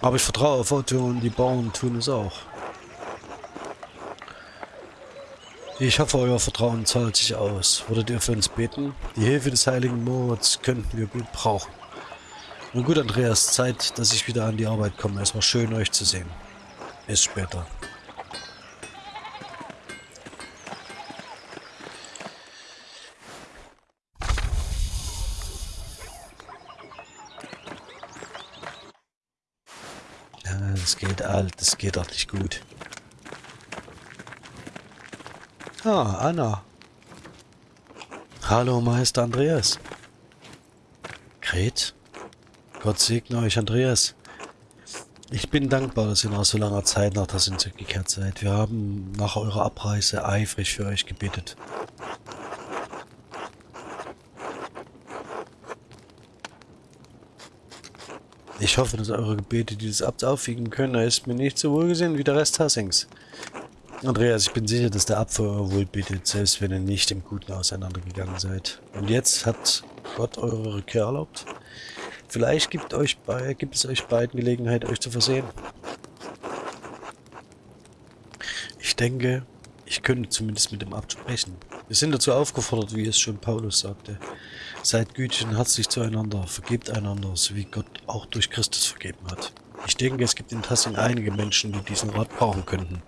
Aber ich vertraue auf Otto und die Bauern tun es auch. Ich hoffe, euer Vertrauen zahlt sich aus. Würdet ihr für uns beten? Die Hilfe des heiligen Moritz könnten wir gut brauchen. Nun gut, Andreas, Zeit, dass ich wieder an die Arbeit komme. Es war schön, euch zu sehen. Bis später. Das geht alt, das geht doch nicht gut. Ah, Anna. Hallo, Meister Andreas. Gret? Gott segne euch, Andreas. Ich bin dankbar, dass ihr nach so langer Zeit nach Tassin zurückgekehrt seid. Wir haben nach eurer Abreise eifrig für euch gebetet. Ich hoffe, dass eure Gebete dieses Abt aufwiegen können. Er ist mir nicht so wohlgesehen wie der Rest Hassings. Andreas, ich bin sicher, dass der Abt für euer Wohl bittet, selbst wenn ihr nicht im Guten auseinandergegangen seid. Und jetzt hat Gott eure Rückkehr erlaubt. Vielleicht gibt, euch gibt es euch beiden Gelegenheit, euch zu versehen. Ich denke, ich könnte zumindest mit dem Abt sprechen. Wir sind dazu aufgefordert, wie es schon Paulus sagte. Seid gütig und herzlich zueinander, vergebt einander, so wie Gott auch durch Christus vergeben hat. Ich denke, es gibt in Tassing einige Menschen, die diesen Rat brauchen könnten.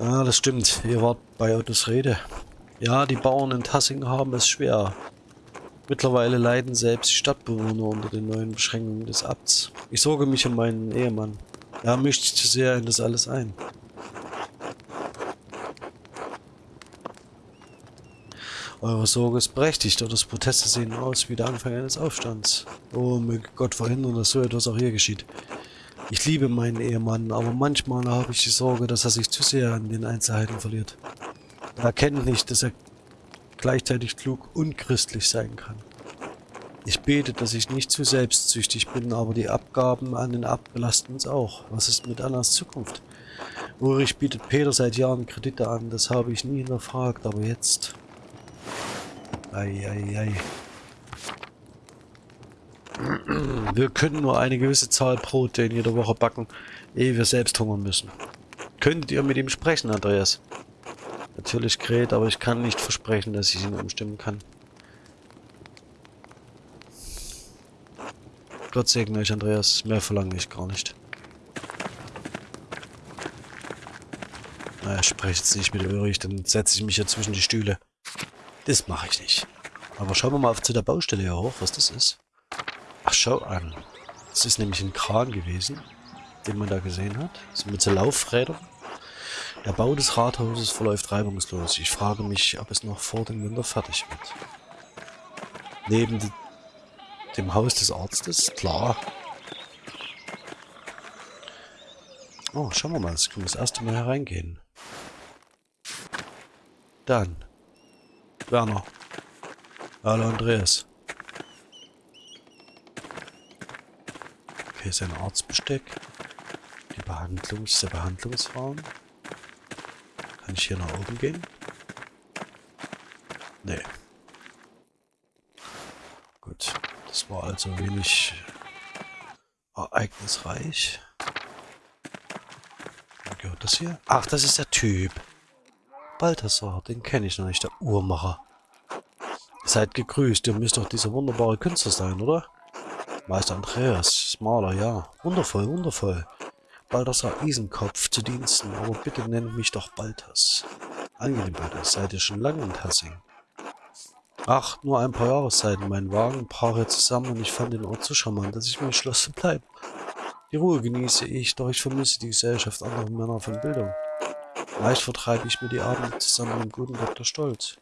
Ah, das stimmt. Ihr wart bei Ottos Rede. Ja, die Bauern in Tassing haben es schwer. Mittlerweile leiden selbst die Stadtbewohner unter den neuen Beschränkungen des Abts. Ich sorge mich um meinen Ehemann. Er mischt sich zu sehr in das alles ein. Eure Sorge ist berechtigt, doch das Proteste sehen aus wie der Anfang eines Aufstands. Oh, möge Gott verhindern, dass so etwas auch hier geschieht. Ich liebe meinen Ehemann, aber manchmal habe ich die Sorge, dass er sich zu sehr an den Einzelheiten verliert. Er erkennt nicht, dass er gleichzeitig klug und christlich sein kann. Ich bete, dass ich nicht zu selbstsüchtig bin, aber die Abgaben an den Abt uns auch. Was ist mit Annas Zukunft? Ulrich bietet Peter seit Jahren Kredite an, das habe ich nie hinterfragt, aber jetzt... Eieiei. Wir können nur eine gewisse Zahl Brote in jeder Woche backen, ehe wir selbst hungern müssen. Könntet ihr mit ihm sprechen, Andreas? Natürlich Gret, aber ich kann nicht versprechen, dass ich ihn umstimmen kann. Gott segne euch, Andreas. Mehr verlange ich gar nicht. Naja, ich spreche jetzt nicht mit Ulrich, dann setze ich mich hier zwischen die Stühle. Das mache ich nicht. Aber schauen wir mal auf zu der Baustelle hier hoch, was das ist. Ach, schau an. Das ist nämlich ein Kran gewesen, den man da gesehen hat. So mit so Laufrädern. Der Bau des Rathauses verläuft reibungslos. Ich frage mich, ob es noch vor dem Winter fertig wird. Neben dem Haus des Arztes, klar. Oh, schauen wir mal, jetzt können wir das erste Mal hereingehen. Dann Werner. Hallo Andreas. Okay, ist ein Arztbesteck. Die Behandlungs der Behandlungsraum. Kann ich hier nach oben gehen? Nee. Gut. Das war also wenig ereignisreich. Wo gehört das hier? Ach, das ist der Typ. Balthasar, den kenne ich noch nicht, der Uhrmacher. Seid gegrüßt, ihr müsst doch dieser wunderbare Künstler sein, oder? Meister Andreas, Maler, ja. Wundervoll, wundervoll. Balthasar Isenkopf zu Diensten, aber bitte nennt mich doch Balthas. Angenehm, Balthas, seid ihr schon lange in Tassing? Ach, nur ein paar Jahreszeiten. Mein Wagen brach hier zusammen und ich fand den Ort so charmant, dass ich mir entschloss zu bleiben. Die Ruhe genieße ich, doch ich vermisse die Gesellschaft anderer Männer von Bildung. Leicht vertreibe ich mir die Abende zusammen mit dem guten Dr. Stolz.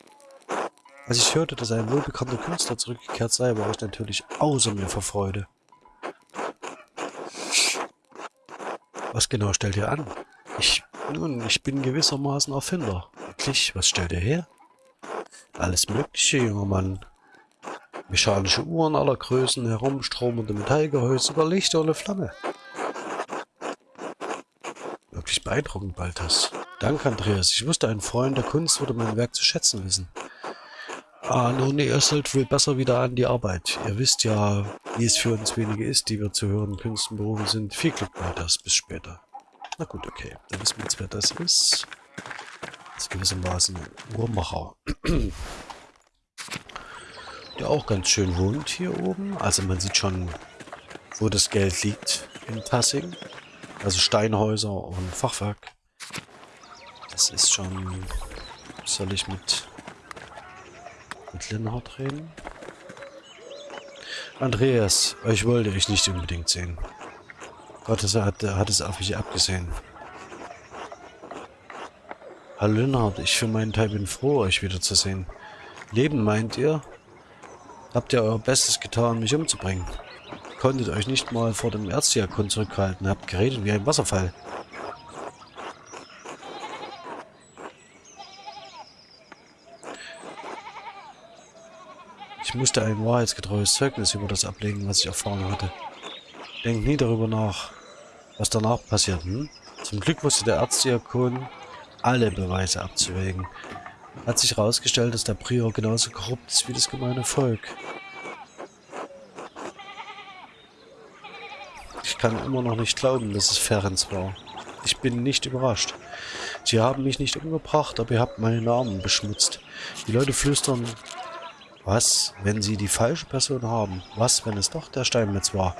Als ich hörte, dass ein wohlbekannter Künstler zurückgekehrt sei, war ich natürlich außer mir vor Freude. Was genau stellt ihr an? Ich, nun, ich bin gewissermaßen Erfinder. Wirklich, was stellt ihr her? Alles mögliche, junger Mann. Mechanische Uhren aller Größen, herumstromende Metallgehäuse, sogar Lichter ohne Flamme. Wirklich beeindruckend, Balthas. Danke, Andreas. Ich wusste, ein Freund der Kunst würde mein Werk zu schätzen wissen. Ah, nun, ihr sollt wohl besser wieder an die Arbeit. Ihr wisst ja, wie es für uns wenige ist, die wir zu höheren Künsten berufen sind. Viel Glück bei das. Bis später. Na gut, okay. Dann wissen wir jetzt, wer das ist. Das ist gewissermaßen ein Uhrmacher. [CLEARS THROAT] Der auch ganz schön wohnt hier oben. Also man sieht schon, wo das Geld liegt in Tassing. Also Steinhäuser und Fachwerk. Das ist schon... Soll ich mit mit Linhard reden? Andreas, euch wollte ich nicht unbedingt sehen. Gott hat, hat es auf mich abgesehen. Hallo Linhard, ich für meinen Teil bin froh, euch wiederzusehen. Leben, meint ihr? Habt ihr euer Bestes getan, mich umzubringen? Konntet euch nicht mal vor dem Erzdiakon zurückhalten, habt geredet wie ein Wasserfall. Ich musste ein wahrheitsgetreues Zeugnis über das ablegen, was ich erfahren hatte. Denkt nie darüber nach, was danach passiert. Hm? Zum Glück wusste der Erzdiakon, alle Beweise abzuwägen. Hat sich herausgestellt, dass der Prior genauso korrupt ist wie das gemeine Volk. Ich kann immer noch nicht glauben, dass es Ferenc war. Ich bin nicht überrascht. Sie haben mich nicht umgebracht, aber ihr habt meinen Namen beschmutzt. Die Leute flüstern, was, wenn sie die falsche Person haben? Was, wenn es doch der Steinmetz war?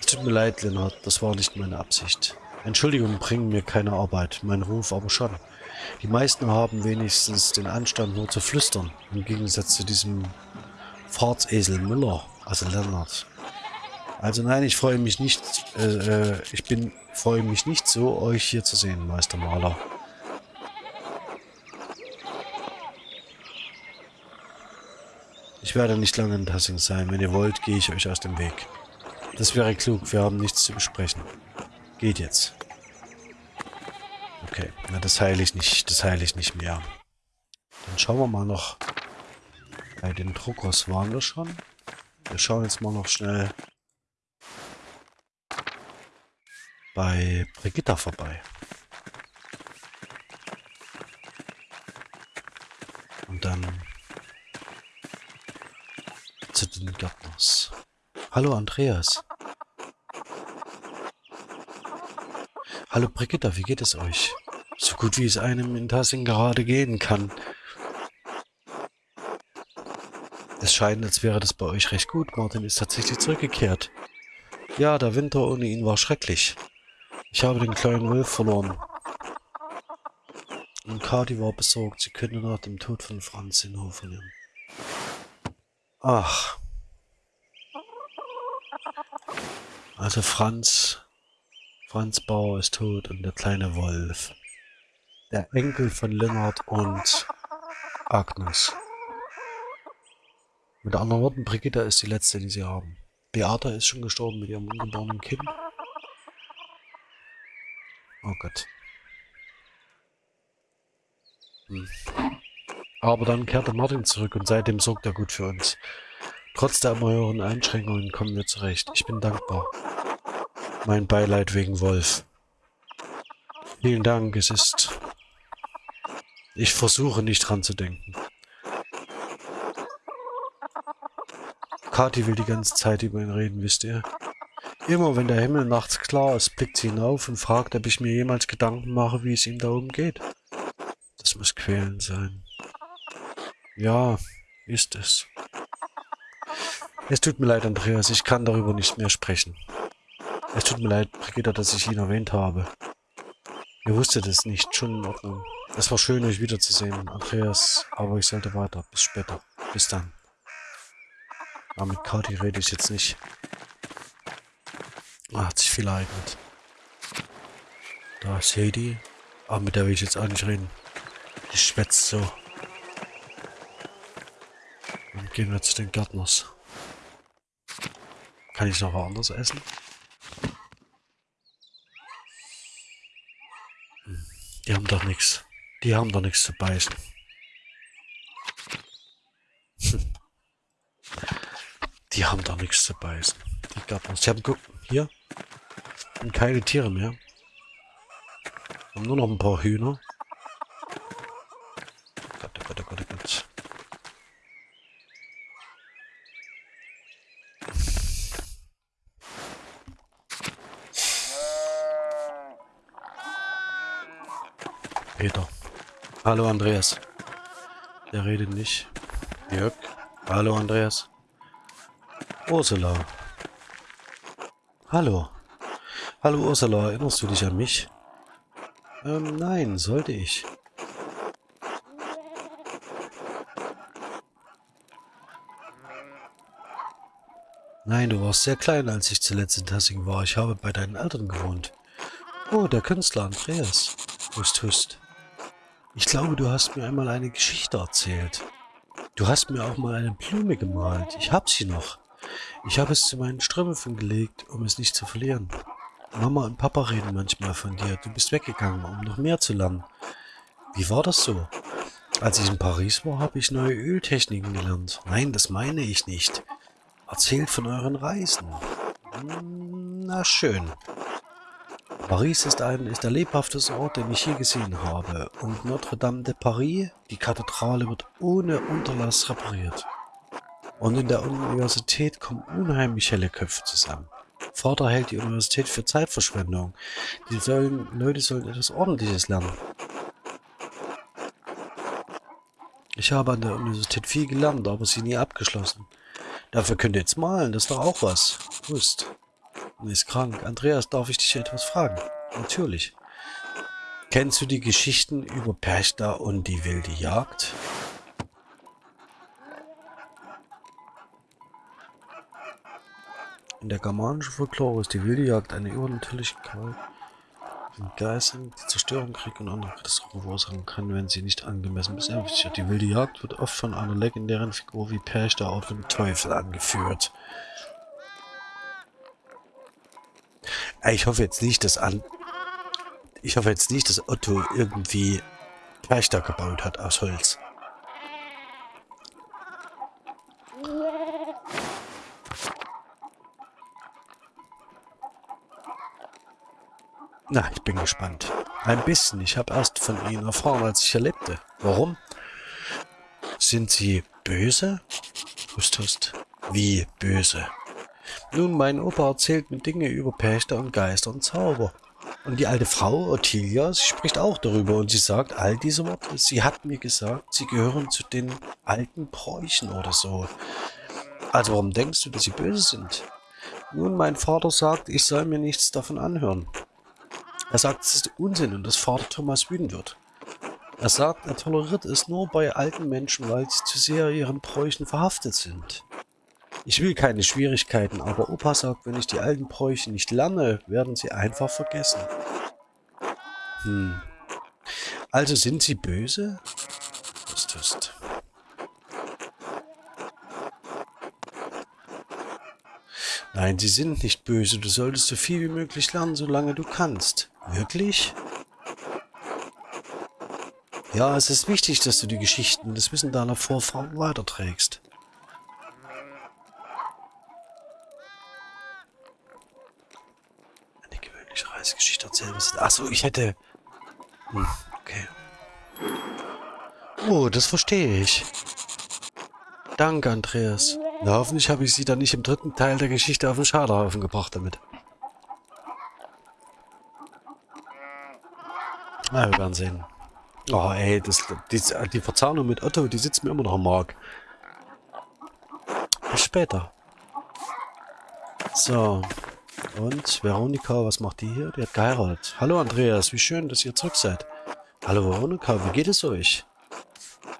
Es tut mir leid, Lennart, das war nicht meine Absicht. Entschuldigung bringen mir keine Arbeit, mein Ruf aber schon. Die meisten haben wenigstens den Anstand nur zu flüstern, im Gegensatz zu diesem Fahrtsesel Müller, also Lennart. Also nein, ich freue mich nicht, äh, äh, ich bin, freue mich nicht so, euch hier zu sehen, Meister Ich werde nicht lange in Tassing sein. Wenn ihr wollt, gehe ich euch aus dem Weg. Das wäre klug. Wir haben nichts zu besprechen. Geht jetzt. Okay, na das heile ich nicht. Das heile ich nicht mehr. Dann schauen wir mal noch. Bei den Druckers waren wir schon. Wir schauen jetzt mal noch schnell bei Brigitta vorbei. Und dann zu Gärtners. Hallo Andreas. Hallo Brigitta, wie geht es euch? So gut wie es einem in Tassing gerade gehen kann. Es scheint, als wäre das bei euch recht gut. Martin ist tatsächlich zurückgekehrt. Ja, der Winter ohne ihn war schrecklich. Ich habe den kleinen Wolf verloren. Und Kati war besorgt, sie könnte nach dem Tod von Franz in Hof verlieren. Ach. Also Franz, Franz Bauer ist tot und der kleine Wolf. Der Enkel von Lennart und Agnes. Mit anderen Worten, Brigitta ist die letzte, die sie haben. Beata ist schon gestorben mit ihrem ungeborenen Kind. Oh Gott. Hm. Aber dann kehrte Martin zurück und seitdem sorgt er gut für uns. Trotz der immer höheren Einschränkungen kommen wir zurecht. Ich bin dankbar. Mein Beileid wegen Wolf. Vielen Dank, es ist... Ich versuche nicht dran zu denken. Kathi will die ganze Zeit über ihn reden, wisst ihr? Immer wenn der Himmel nachts klar ist, blickt sie hinauf und fragt, ob ich mir jemals Gedanken mache, wie es ihm da oben geht. Das muss quälend sein. Ja, ist es. Es tut mir leid, Andreas, ich kann darüber nicht mehr sprechen. Es tut mir leid, Brigitta, dass ich ihn erwähnt habe. Ihr wusstet es nicht, schon in Ordnung. Es war schön, euch wiederzusehen, Andreas, aber ich sollte weiter. Bis später. Bis dann. Aber mit Kati rede ich jetzt nicht. Ah, hat sich viel ereignet. Da ist Heidi. Aber mit der will ich jetzt auch nicht reden. Die schwätzt so. Gehen wir zu den Gärtners. Kann ich noch woanders essen? Hm, die haben doch nichts. Die haben doch nichts zu beißen. [LAUGHS] Die haben doch nichts zu beißen. Die Gärtners. Sie haben guck, hier. Und keine Tiere mehr. Haben nur noch ein paar Hühner. Gott, oh Gott, oh Gott, oh Gott. Peter. Hallo Andreas. Der redet nicht. Jörg. Hallo Andreas. Ursula. Hallo. Hallo Ursula, erinnerst du dich an mich? Ähm, nein, sollte ich. Nein, du warst sehr klein, als ich zuletzt in Tassing war. Ich habe bei deinen Eltern gewohnt. Oh, der Künstler Andreas. Hust, hust. Ich glaube, du hast mir einmal eine Geschichte erzählt. Du hast mir auch mal eine Blume gemalt. Ich hab sie noch. Ich habe es zu meinen Strümpfen gelegt, um es nicht zu verlieren. Mama und Papa reden manchmal von dir. Du bist weggegangen, um noch mehr zu lernen. Wie war das so? Als ich in Paris war, habe ich neue Öltechniken gelernt. Nein, das meine ich nicht. Erzählt von euren Reisen. Hm, na schön. Paris ist ein ist der lebhafteste Ort, den ich je gesehen habe. Und Notre-Dame de Paris, die Kathedrale, wird ohne Unterlass repariert. Und in der Universität kommen unheimlich helle Köpfe zusammen. Vater hält die Universität für Zeitverschwendung. Die sollen, Leute sollen etwas Ordentliches lernen. Ich habe an der Universität viel gelernt, aber sie nie abgeschlossen. Dafür könnt ihr jetzt malen, das ist doch auch was. Wusst. Und ist krank. Andreas, darf ich dich etwas fragen? Natürlich. Kennst du die Geschichten über Perchta und die wilde Jagd? In der germanischen Folklore ist die wilde Jagd eine übernatürliche Gewalt von Geistern, die Zerstörung, Krieg und andere Katastrophen verursachen kann, wenn sie nicht angemessen besänftigt wird. Die wilde Jagd wird oft von einer legendären Figur wie Perchta oder dem Teufel angeführt. Ich hoffe jetzt nicht, dass an... Ich hoffe jetzt nicht, dass Otto irgendwie Perchta gebaut hat aus Holz. Na, ich bin gespannt. Ein bisschen. Ich habe erst von Ihnen erfahren, als ich hier lebte. Warum? Sind Sie böse? Hust, hust. Wie böse? Nun, mein Opa erzählt mir Dinge über Pächter und Geister und Zauber. Und die alte Frau, Ottilia, sie spricht auch darüber und sie sagt all diese Worte. Sie hat mir gesagt, sie gehören zu den alten Bräuchen oder so. Also warum denkst du, dass sie böse sind? Nun, mein Vater sagt, ich soll mir nichts davon anhören. Er sagt, es ist Unsinn und dass Vater Thomas wütend wird. Er sagt, er toleriert es nur bei alten Menschen, weil sie zu sehr ihren Bräuchen verhaftet sind. Ich will keine Schwierigkeiten, aber Opa sagt, wenn ich die alten Bräuche nicht lerne, werden sie einfach vergessen. Hm. Also sind sie böse? Tust, tust. Nein, sie sind nicht böse. Du solltest so viel wie möglich lernen, solange du kannst. Wirklich? Ja, es ist wichtig, dass du die Geschichten, das Wissen deiner Vorfahren weiterträgst. Eine gewöhnliche Erzählen. Achso, ich hätte... Hm, okay. Oh, das verstehe ich. Danke, Andreas. Na, hoffentlich habe ich sie dann nicht im dritten Teil der Geschichte auf den Schaderhaufen gebracht damit. Na, wir werden sehen. Oh, ey, das, die, die Verzahnung mit Otto, die sitzt mir immer noch am Mark. Bis später. So. Und Veronika, was macht die hier? Die hat geheiratet. Hallo Andreas, wie schön, dass ihr zurück seid. Hallo Veronika, wie geht es euch?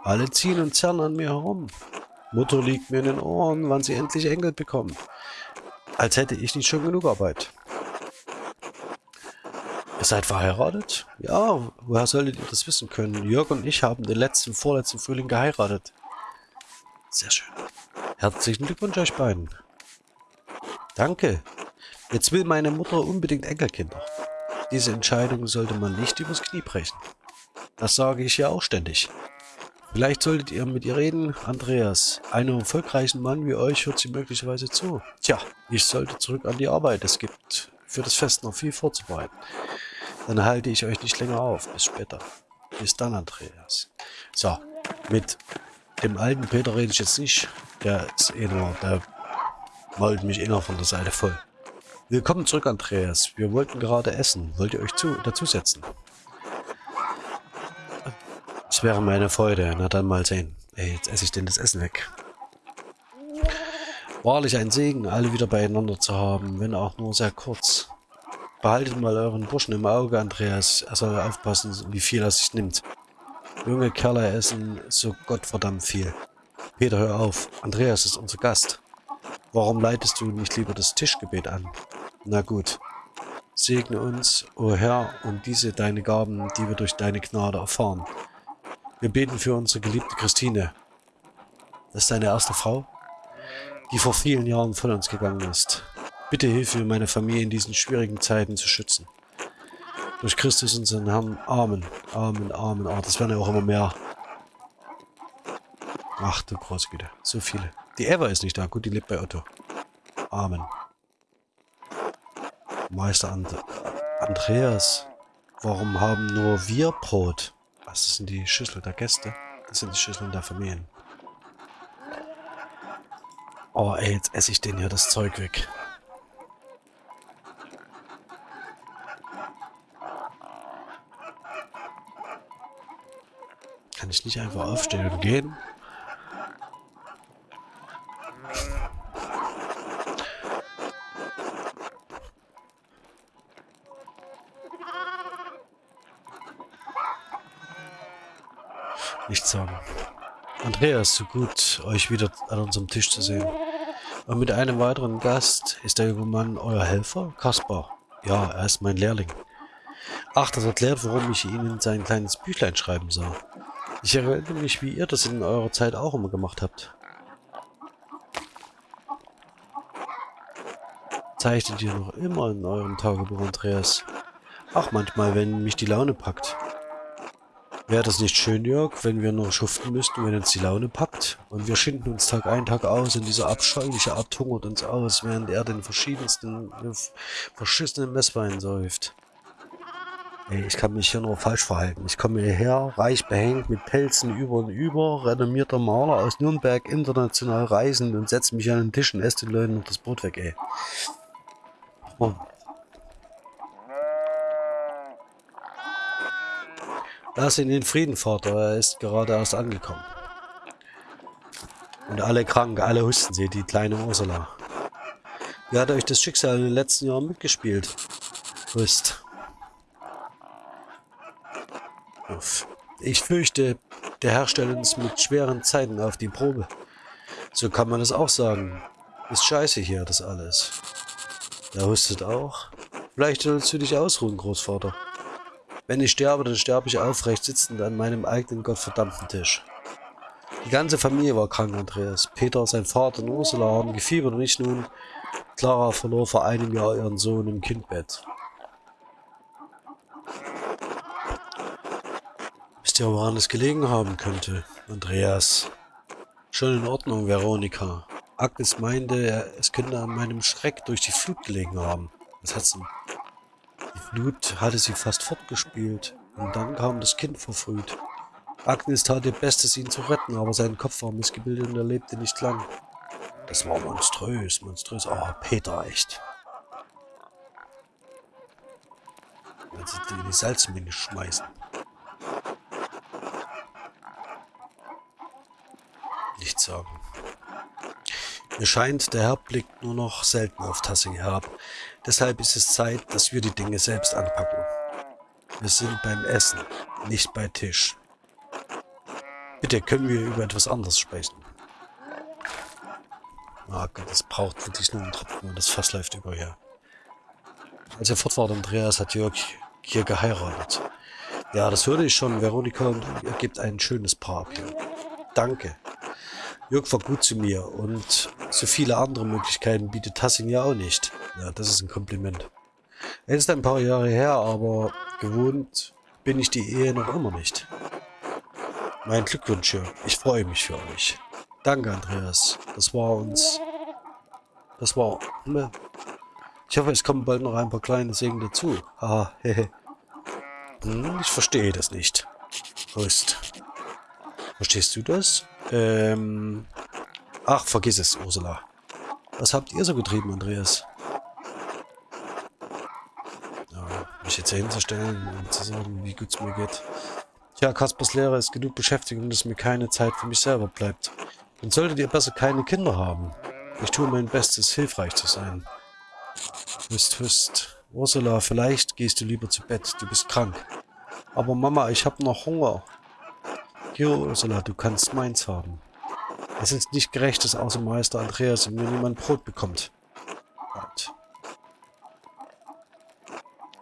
Alle ziehen und zerren an mir herum. Mutter liegt mir in den Ohren, wann sie endlich Enkel bekommen. Als hätte ich nicht schon genug Arbeit. Ihr seid verheiratet? Ja, woher solltet ihr das wissen können? Jörg und ich haben den letzten, vorletzten Frühling geheiratet. Sehr schön. Herzlichen Glückwunsch euch beiden. Danke. Jetzt will meine Mutter unbedingt Enkelkinder. Diese Entscheidung sollte man nicht übers Knie brechen. Das sage ich ja auch ständig. Vielleicht solltet ihr mit ihr reden. Andreas, einem erfolgreichen Mann wie euch hört sie möglicherweise zu. Tja, ich sollte zurück an die Arbeit. Es gibt für das Fest noch viel vorzubereiten. Dann halte ich euch nicht länger auf. Bis später. Bis dann, Andreas. So, mit dem alten Peter rede ich jetzt nicht. Der ist eh nur, der mault mich eh noch von der Seite voll. Willkommen zurück, Andreas. Wir wollten gerade essen. Wollt ihr euch zu, dazusetzen? Das wäre meine Freude. Na dann mal sehen. Ey, jetzt esse ich denn das Essen weg. Wahrlich ein Segen, alle wieder beieinander zu haben, wenn auch nur sehr kurz. Behaltet mal euren Burschen im Auge, Andreas. Er soll aufpassen, wie viel er sich nimmt. Junge Kerle essen so gottverdammt viel. Peter, hör auf. Andreas ist unser Gast. Warum leitest du nicht lieber das Tischgebet an? Na gut. Segne uns, o oh Herr, und diese deine Gaben, die wir durch deine Gnade erfahren. Wir beten für unsere geliebte Christine. Das ist deine erste Frau, die vor vielen Jahren von uns gegangen ist. Bitte hilf mir, meine Familie in diesen schwierigen Zeiten zu schützen. Durch Christus unseren Herrn. Amen. Amen, Amen. Ah, das werden ja auch immer mehr. Ach du große Güte. So viele. Die Eva ist nicht da. Gut, die lebt bei Otto. Amen. Meister And Andreas. Warum haben nur wir Brot? Was sind die Schüssel der Gäste? Das sind die Schüsseln der Familien. Oh ey, jetzt esse ich den hier das Zeug weg. Kann ich nicht einfach aufstehen und gehen? Sagen. Andreas, so gut, euch wieder an unserem Tisch zu sehen. Und mit einem weiteren Gast ist der junge Mann euer Helfer, Kaspar. Ja, er ist mein Lehrling. Ach, das erklärt, warum ich ihn in sein kleines Büchlein schreiben sah. Ich erinnere mich, wie ihr das in eurer Zeit auch immer gemacht habt. Zeichnet ihr noch immer in eurem Tagebuch, Andreas? Ach, manchmal, wenn mich die Laune packt. Wäre das nicht schön, Jörg, wenn wir noch schuften müssten, wenn uns die Laune packt? Und wir schinden uns Tag ein, Tag aus und dieser abscheuliche Art hungert uns aus, während er den verschiedensten, verschissenen Messwein säuft. Ey, ich kann mich hier nur falsch verhalten. Ich komme hierher, reich behängt, mit Pelzen über und über, renommierter Maler aus Nürnberg, international reisend und setze mich an den Tisch und esse den Leuten das Brot weg, ey. Oh. Lass ihn in Frieden, Vater. Er ist gerade erst angekommen. Und alle krank, alle husten sie, die kleine Ursula. Wie hat euch das Schicksal in den letzten Jahren mitgespielt? Hust. Ich fürchte, der Herr stellt uns mit schweren Zeiten auf die Probe. So kann man es auch sagen. Ist scheiße hier, das alles. Der hustet auch. Vielleicht sollst du dich ausruhen, Großvater. Wenn ich sterbe, dann sterbe ich aufrecht sitzend an meinem eigenen gottverdammten Tisch. Die ganze Familie war krank, Andreas. Peter, sein Vater und Ursula haben gefiebert und ich nun. Clara verlor vor einem Jahr ihren Sohn im Kindbett. Wisst ihr, woran es gelegen haben könnte, Andreas? Schon in Ordnung, Veronika. Agnes meinte, es könnte an meinem Schreck durch die Flut gelegen haben. Was hat's denn? Flut hatte sie fast fortgespielt. Und dann kam das Kind verfrüht. Agnes tat ihr Bestes, ihn zu retten, aber sein Kopf war missgebildet und er lebte nicht lang. Das war monströs, monströs. Oh, Peter, echt. Wenn sie die in die Salzmine schmeißen. Nichts sagen. Mir scheint, der Herr blickt nur noch selten auf Tassing herab. Deshalb ist es Zeit, dass wir die Dinge selbst anpacken. Wir sind beim Essen, nicht bei Tisch. Bitte können wir über etwas anderes sprechen. Ah Gott, das braucht wirklich nur einen Tropfen und das Fass läuft über hier. Als er fort war, Andreas hat Jörg hier geheiratet. Ja, das hörte ich schon. Veronika und ihr gebt ein schönes Paar ab hier. Danke. Jörg war gut zu mir und so viele andere Möglichkeiten bietet Tassin ja auch nicht. Ja, das ist ein Kompliment. Es ist ein paar Jahre her, aber gewohnt bin ich die Ehe noch immer nicht. Mein Glückwunsch, Jörg. Ich freue mich für euch. Danke, Andreas. Das war uns... Das war... Ne? Ich hoffe, es kommen bald noch ein paar kleine Segen dazu. Haha, hehe. Hm, ich verstehe das nicht. Prost. Verstehst du das? Ähm... Ach, vergiss es, Ursula. Was habt ihr so getrieben, Andreas? Ja, mich jetzt hier hinzustellen und zu sagen, wie gut es mir geht. Tja, Kaspers Lehrer ist genug beschäftigt und dass mir keine Zeit für mich selber bleibt. Dann solltet ihr besser keine Kinder haben. Ich tue mein Bestes, hilfreich zu sein. Hust, hust. Ursula, vielleicht gehst du lieber zu Bett. Du bist krank. Aber Mama, ich habe noch Hunger. Hier, Ursula, du kannst meins haben. Es ist nicht gerecht, dass außer Meister Andreas mir niemand Brot bekommt. Wart.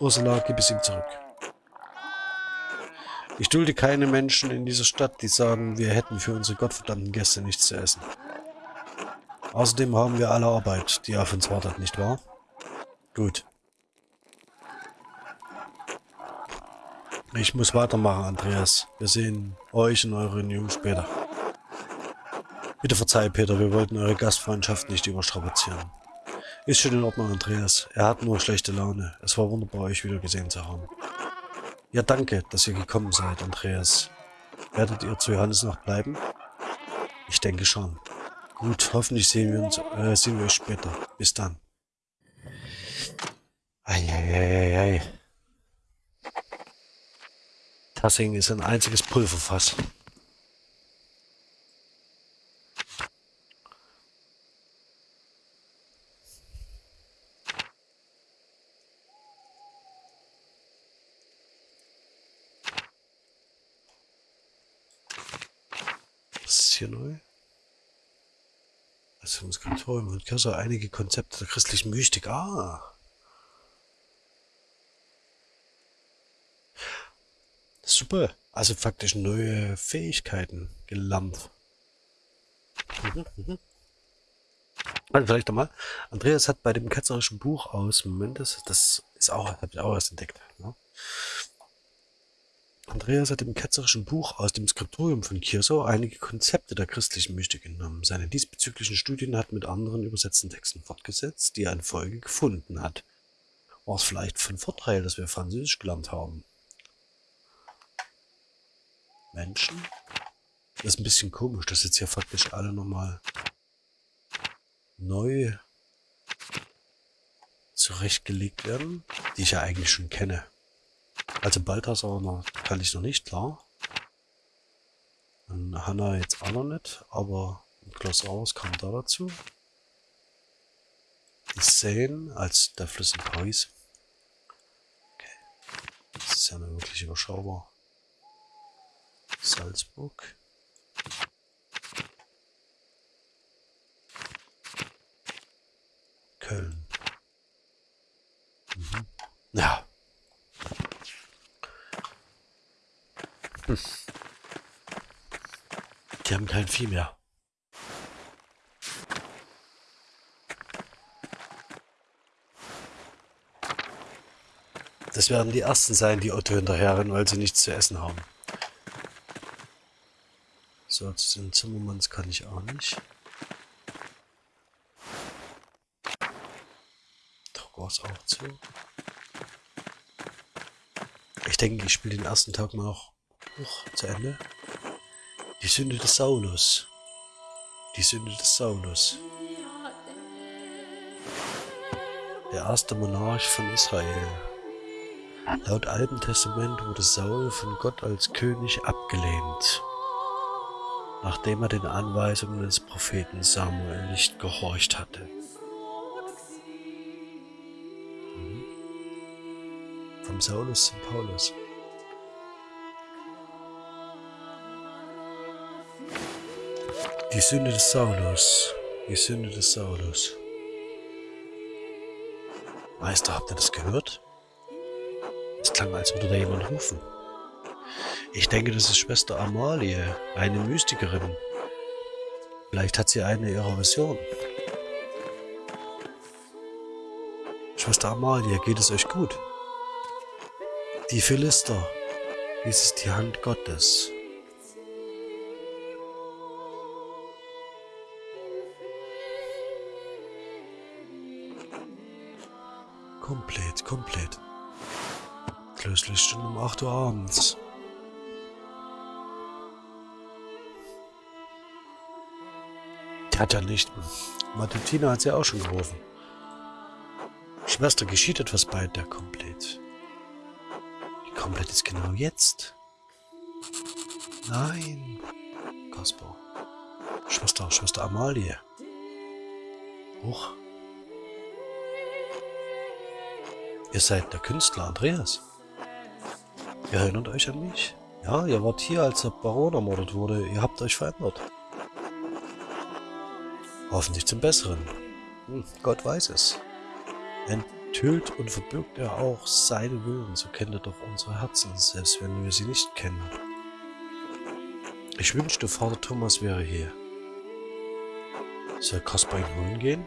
Ursula, gib es ihm zurück. Ich dulde keine Menschen in dieser Stadt, die sagen, wir hätten für unsere gottverdammten Gäste nichts zu essen. Außerdem haben wir alle Arbeit, die auf uns wartet, nicht wahr? Gut. Ich muss weitermachen, Andreas. Wir sehen euch und eure Jungen später. Bitte verzeih, Peter, wir wollten eure Gastfreundschaft nicht überstrapazieren. Ist schon in Ordnung, Andreas. Er hat nur schlechte Laune. Es war wunderbar, euch wieder gesehen zu haben. Ja, danke, dass ihr gekommen seid, Andreas. Werdet ihr zu Johannes noch bleiben? Ich denke schon. Gut, hoffentlich sehen wir uns, äh, sehen wir euch später. Bis dann. Eieieiei. Tassing ist ein einziges Pulverfass. hier neu? Erziehungskontrolle und Cursor einige Konzepte der christlichen Mystik. Ah. Super. Also faktisch neue Fähigkeiten gelernt. Mhm, mhm. Also vielleicht nochmal. Andreas hat bei dem ketzerischen Buch aus, Moment, das, das ist auch, habe ich auch erst entdeckt. Ne? Andreas hat im ketzerischen Buch aus dem Skriptorium von Kirso einige Konzepte der christlichen Mystik genommen. Seine diesbezüglichen Studien hat mit anderen übersetzten Texten fortgesetzt, die er in Folge gefunden hat. War es vielleicht von Vorteil, dass wir Französisch gelernt haben? Menschen? Das ist ein bisschen komisch, dass jetzt hier faktisch alle nochmal neu zurechtgelegt werden, die ich ja eigentlich schon kenne. Also Balthasar kann ich noch nicht, klar. Und Hanna jetzt auch noch nicht, aber Klaus Raus kam da dazu. Die Seine als der Fluss in Paris. Okay. Das ist ja nur wirklich überschaubar. Salzburg. Köln. Mhm. Ja. Hm. Die haben kein Vieh mehr. Das werden die Ersten sein, die Otto hinterherrennen, weil sie nichts zu essen haben. So, zu den Zimmermanns kann ich auch nicht. War es auch zu. Ich denke, ich spiele den ersten Tag mal noch hoch zu Ende. Die Sünde des Saulus. Die Sünde des Saulus. Der erste Monarch von Israel. Laut Alten Testament wurde Saul von Gott als König abgelehnt, nachdem er den Anweisungen des Propheten Samuel nicht gehorcht hatte. Mhm. Vom Saulus zum Paulus. Die Sünde des Saulus. Die Sünde des Saulus. Meister, habt ihr das gehört? Es klang, als würde da jemand rufen. Ich denke, das ist Schwester Amalie, eine Mystikerin. Vielleicht hat sie eine ihrer Visionen. Schwester Amalie, geht es euch gut? Die Philister, dies ist die Hand Gottes. Komplett, komplett. Schon um 8 Uhr abends. Hat ja nicht. Matutina hat sie auch schon gerufen. Schwester, geschieht etwas bei der Komplett. Die Komplett ist genau jetzt. Nein. Kaspar. Schwester, Schwester Amalie. Hoch. Ihr seid der Künstler Andreas. Ihr erinnert euch an mich? Ja, ihr wart hier, als der Baron ermordet wurde. Ihr habt euch verändert. Hoffentlich zum Besseren. Hm, Gott weiß es. Enthüllt und verbirgt er auch seine Willen, so kennt er doch unsere Herzen, selbst wenn wir sie nicht kennen. Ich wünschte, Vater Thomas wäre hier. Soll Kaspar ihn holen gehen?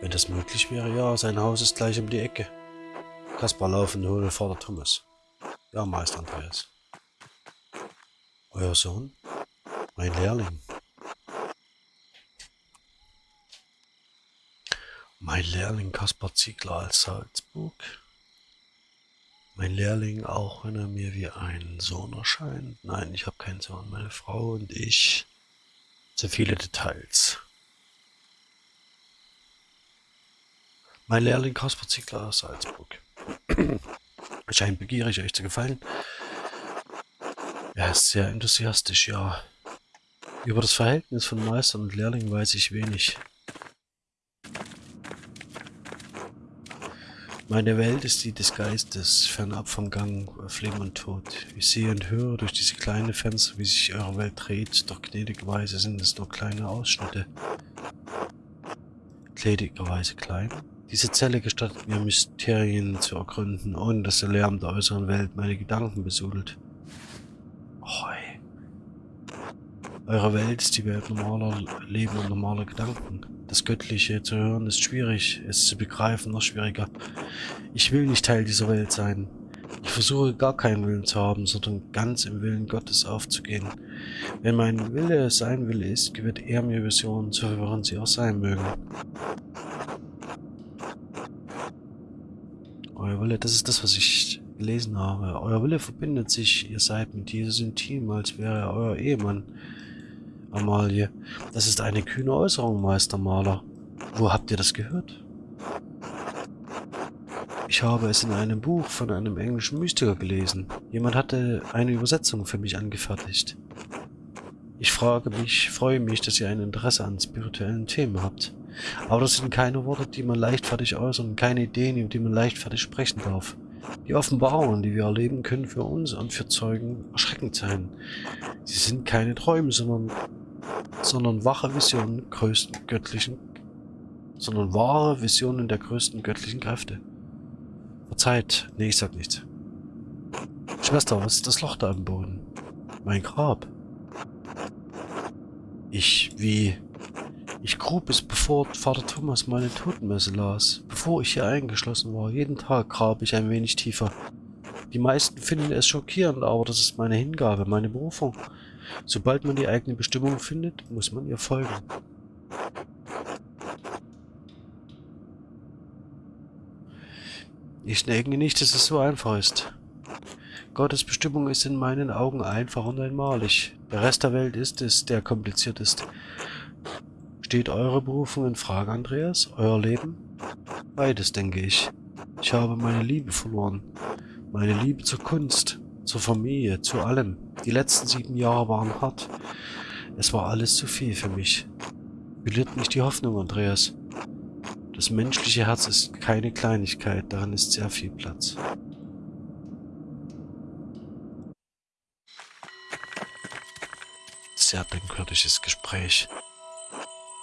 Wenn das möglich wäre, ja, sein Haus ist gleich um die Ecke. Kaspar laufen hole Vater Thomas. Ja, Meister Andreas. Euer Sohn? Mein Lehrling. Mein Lehrling Kaspar Ziegler als Salzburg. Mein Lehrling, auch wenn er mir wie ein Sohn erscheint. Nein, ich habe keinen Sohn. Meine Frau und ich. Zu viele Details. Mein Lehrling Kaspar Ziegler aus Salzburg. [CLEARS THROAT] Scheint begierig, euch zu gefallen. Er ist sehr enthusiastisch, ja. Über das Verhältnis von Meister und Lehrling weiß ich wenig. Meine Welt ist die des Geistes, fernab vom Gang auf Leben und Tod. Ich sehe und höre durch diese kleinen Fenster, wie sich eure Welt dreht, doch gnädigerweise sind es nur kleine Ausschnitte. Gnädigerweise klein? Diese Zelle gestattet mir, Mysterien zu ergründen, ohne dass der Lärm der äußeren Welt meine Gedanken besudelt. Hoi. Eure Welt ist die Welt normaler Leben und normaler Gedanken. Das Göttliche zu hören ist schwierig, es zu begreifen noch schwieriger. Ich will nicht Teil dieser Welt sein. Ich versuche gar keinen Willen zu haben, sondern ganz im Willen Gottes aufzugehen. Wenn mein Wille sein Wille ist, gewährt er mir Visionen, so verwirrend sie auch sein mögen. Euer Wille, das ist das, was ich gelesen habe. Euer Wille verbindet sich, ihr seid mit Jesus intim, als wäre er euer Ehemann. Amalie, das ist eine kühne Äußerung, Meistermaler. Wo habt ihr das gehört? Ich habe es in einem Buch von einem englischen Mystiker gelesen. Jemand hatte eine Übersetzung für mich angefertigt. Ich frage mich, freue mich, dass ihr ein Interesse an spirituellen Themen habt. Aber das sind keine Worte, die man leichtfertig äußern, keine Ideen, über die man leichtfertig sprechen darf. Die Offenbarungen, die wir erleben, können für uns und für Zeugen erschreckend sein. Sie sind keine Träume, sondern, sondern wache Visionen größten göttlichen, sondern wahre Visionen der größten göttlichen Kräfte. Verzeiht, nee, ich sag nichts. Schwester, was ist das Loch da am Boden? Mein Grab. Ich, wie, ich grub es, bevor Vater Thomas meine Totenmesse las. Bevor ich hier eingeschlossen war. Jeden Tag grab ich ein wenig tiefer. Die meisten finden es schockierend, aber das ist meine Hingabe, meine Berufung. Sobald man die eigene Bestimmung findet, muss man ihr folgen. Ich denke nicht, dass es so einfach ist. Gottes Bestimmung ist in meinen Augen einfach und einmalig. Der Rest der Welt ist es, der kompliziert ist. Steht eure Berufung in Frage, Andreas? Euer Leben? Beides, denke ich. Ich habe meine Liebe verloren. Meine Liebe zur Kunst, zur Familie, zu allem. Die letzten sieben Jahre waren hart. Es war alles zu viel für mich. Verliert nicht die Hoffnung, Andreas. Das menschliche Herz ist keine Kleinigkeit, darin ist sehr viel Platz. Sehr denkwürdiges Gespräch.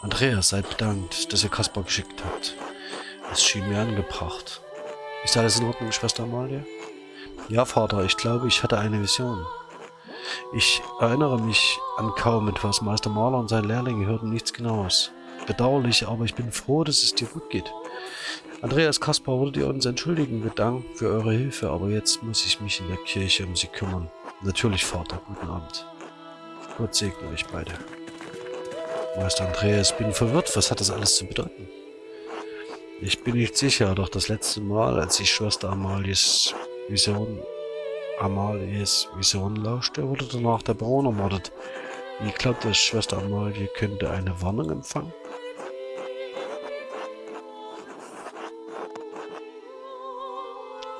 Andreas, seid bedankt, dass ihr Kaspar geschickt habt. Es schien mir angebracht. Ist alles in Ordnung, Schwester Amalie? Ja, Vater, ich glaube, ich hatte eine Vision. Ich erinnere mich an kaum etwas. Meister Maler und sein Lehrling hörten nichts Genaues bedauerlich, aber ich bin froh, dass es dir gut geht. Andreas Kaspar würdet ihr uns entschuldigen mit Dank für eure Hilfe, aber jetzt muss ich mich in der Kirche um sie kümmern. Natürlich, Vater, guten Abend. Gott segne euch beide. Meister Andreas, bin verwirrt, was hat das alles zu bedeuten? Ich bin nicht sicher, doch das letzte Mal, als ich Schwester Amalies Vision, Amalies Vision lauschte, wurde danach der Baron ermordet. Ich glaube, dass Schwester Amalie könnte eine Warnung empfangen.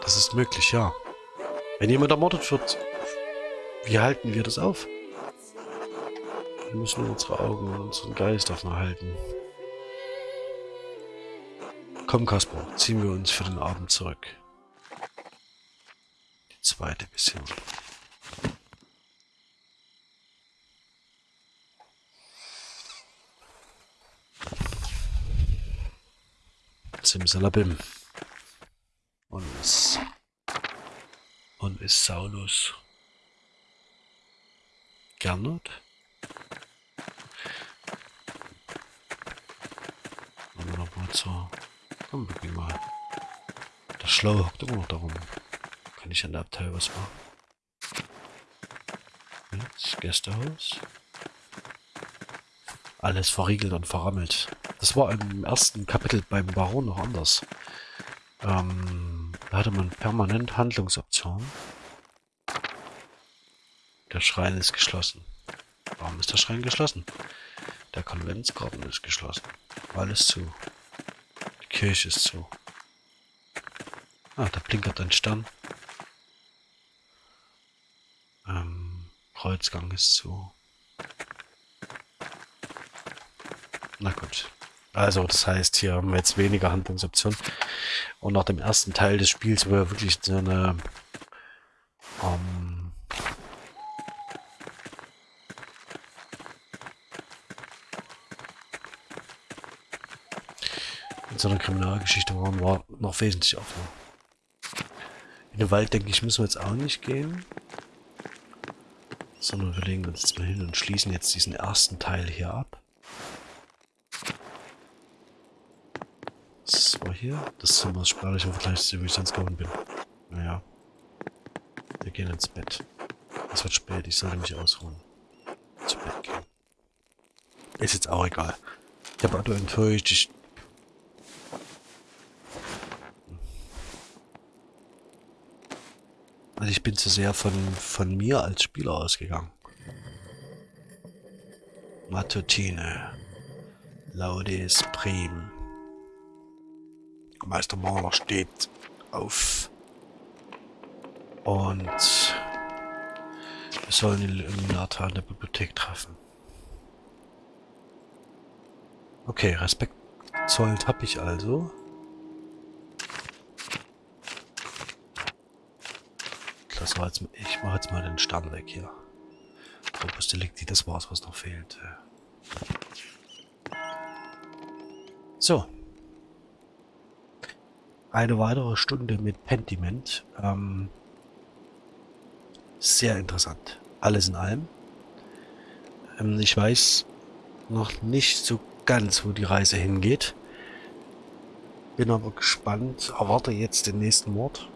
Das ist möglich, ja. Wenn jemand ermordet wird, wie halten wir das auf? Wir müssen unsere Augen und unseren Geist offen halten. Komm, Kaspar, ziehen wir uns für den Abend zurück. Die zweite Mission. Simsalabim. Und ist, und ist Saulus Gernot? Zur... Komm, wir gehen mal. Der Schlaue hockt immer noch darum. Kann ich an der Abteil was machen? Jetzt Gästehaus. Alles verriegelt und verrammelt. Das war im ersten Kapitel beim Baron noch anders. Ähm, da hatte man permanent Handlungsoptionen. Der Schrein ist geschlossen. Warum ist der Schrein geschlossen? Der Konventsgarten ist geschlossen. Alles zu. Kirche ist zu. Ah, da blinkert ein Stern. Ähm, Kreuzgang ist zu. Na gut. Also das heißt, hier haben wir jetzt weniger Handlungsoptionen. Und nach dem ersten Teil des Spiels, wo wir wirklich so eine so einer Kriminalgeschichte waren, war noch wesentlich offener. In den Wald, denke ich, müssen wir jetzt auch nicht gehen. Sondern wir legen uns jetzt mal hin und schließen jetzt diesen ersten Teil hier ab. hier. Das Zimmer ist spärlich im Vergleich zu ich sonst gewohnt bin. Naja. Wir gehen ins Bett. Es wird spät, ich sollte mich ausruhen. Zu Bett gehen. Ist jetzt auch egal. Ich habe Otto enttäuscht. Ich also ich bin zu sehr von, von mir als Spieler ausgegangen. Matutine. Laudes Prim. Meister Maler steht auf. Und wir sollen den Illuminator in der Bibliothek treffen. Okay, Respekt zollt habe ich also. Das war jetzt, ich mache jetzt mal den Stern weg hier. Opus Delicti, das war's, was noch fehlt. So eine weitere Stunde mit Pentiment. Ähm, sehr interessant. Alles in allem. Ähm, ich weiß noch nicht so ganz, wo die Reise hingeht. Bin aber gespannt. Erwarte jetzt den nächsten Mord.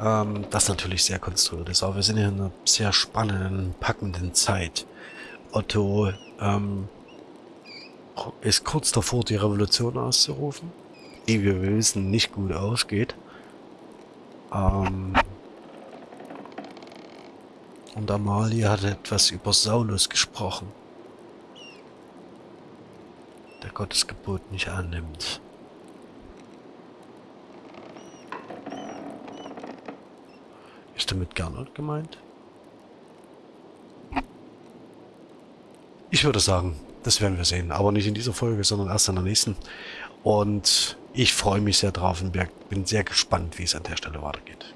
Ähm, das natürlich sehr konstruiert ist. Aber wir sind in einer sehr spannenden, packenden Zeit. Otto ähm, ist kurz davor, die Revolution auszurufen, die wir wissen nicht gut ausgeht. Ähm, und Amalie hat etwas über Saulus gesprochen, der Gottes Gebot nicht annimmt. Ist damit Gernot gemeint? Ich würde sagen, das werden wir sehen. Aber nicht in dieser Folge, sondern erst in der nächsten. Und ich freue mich sehr drauf und bin sehr gespannt, wie es an der Stelle weitergeht.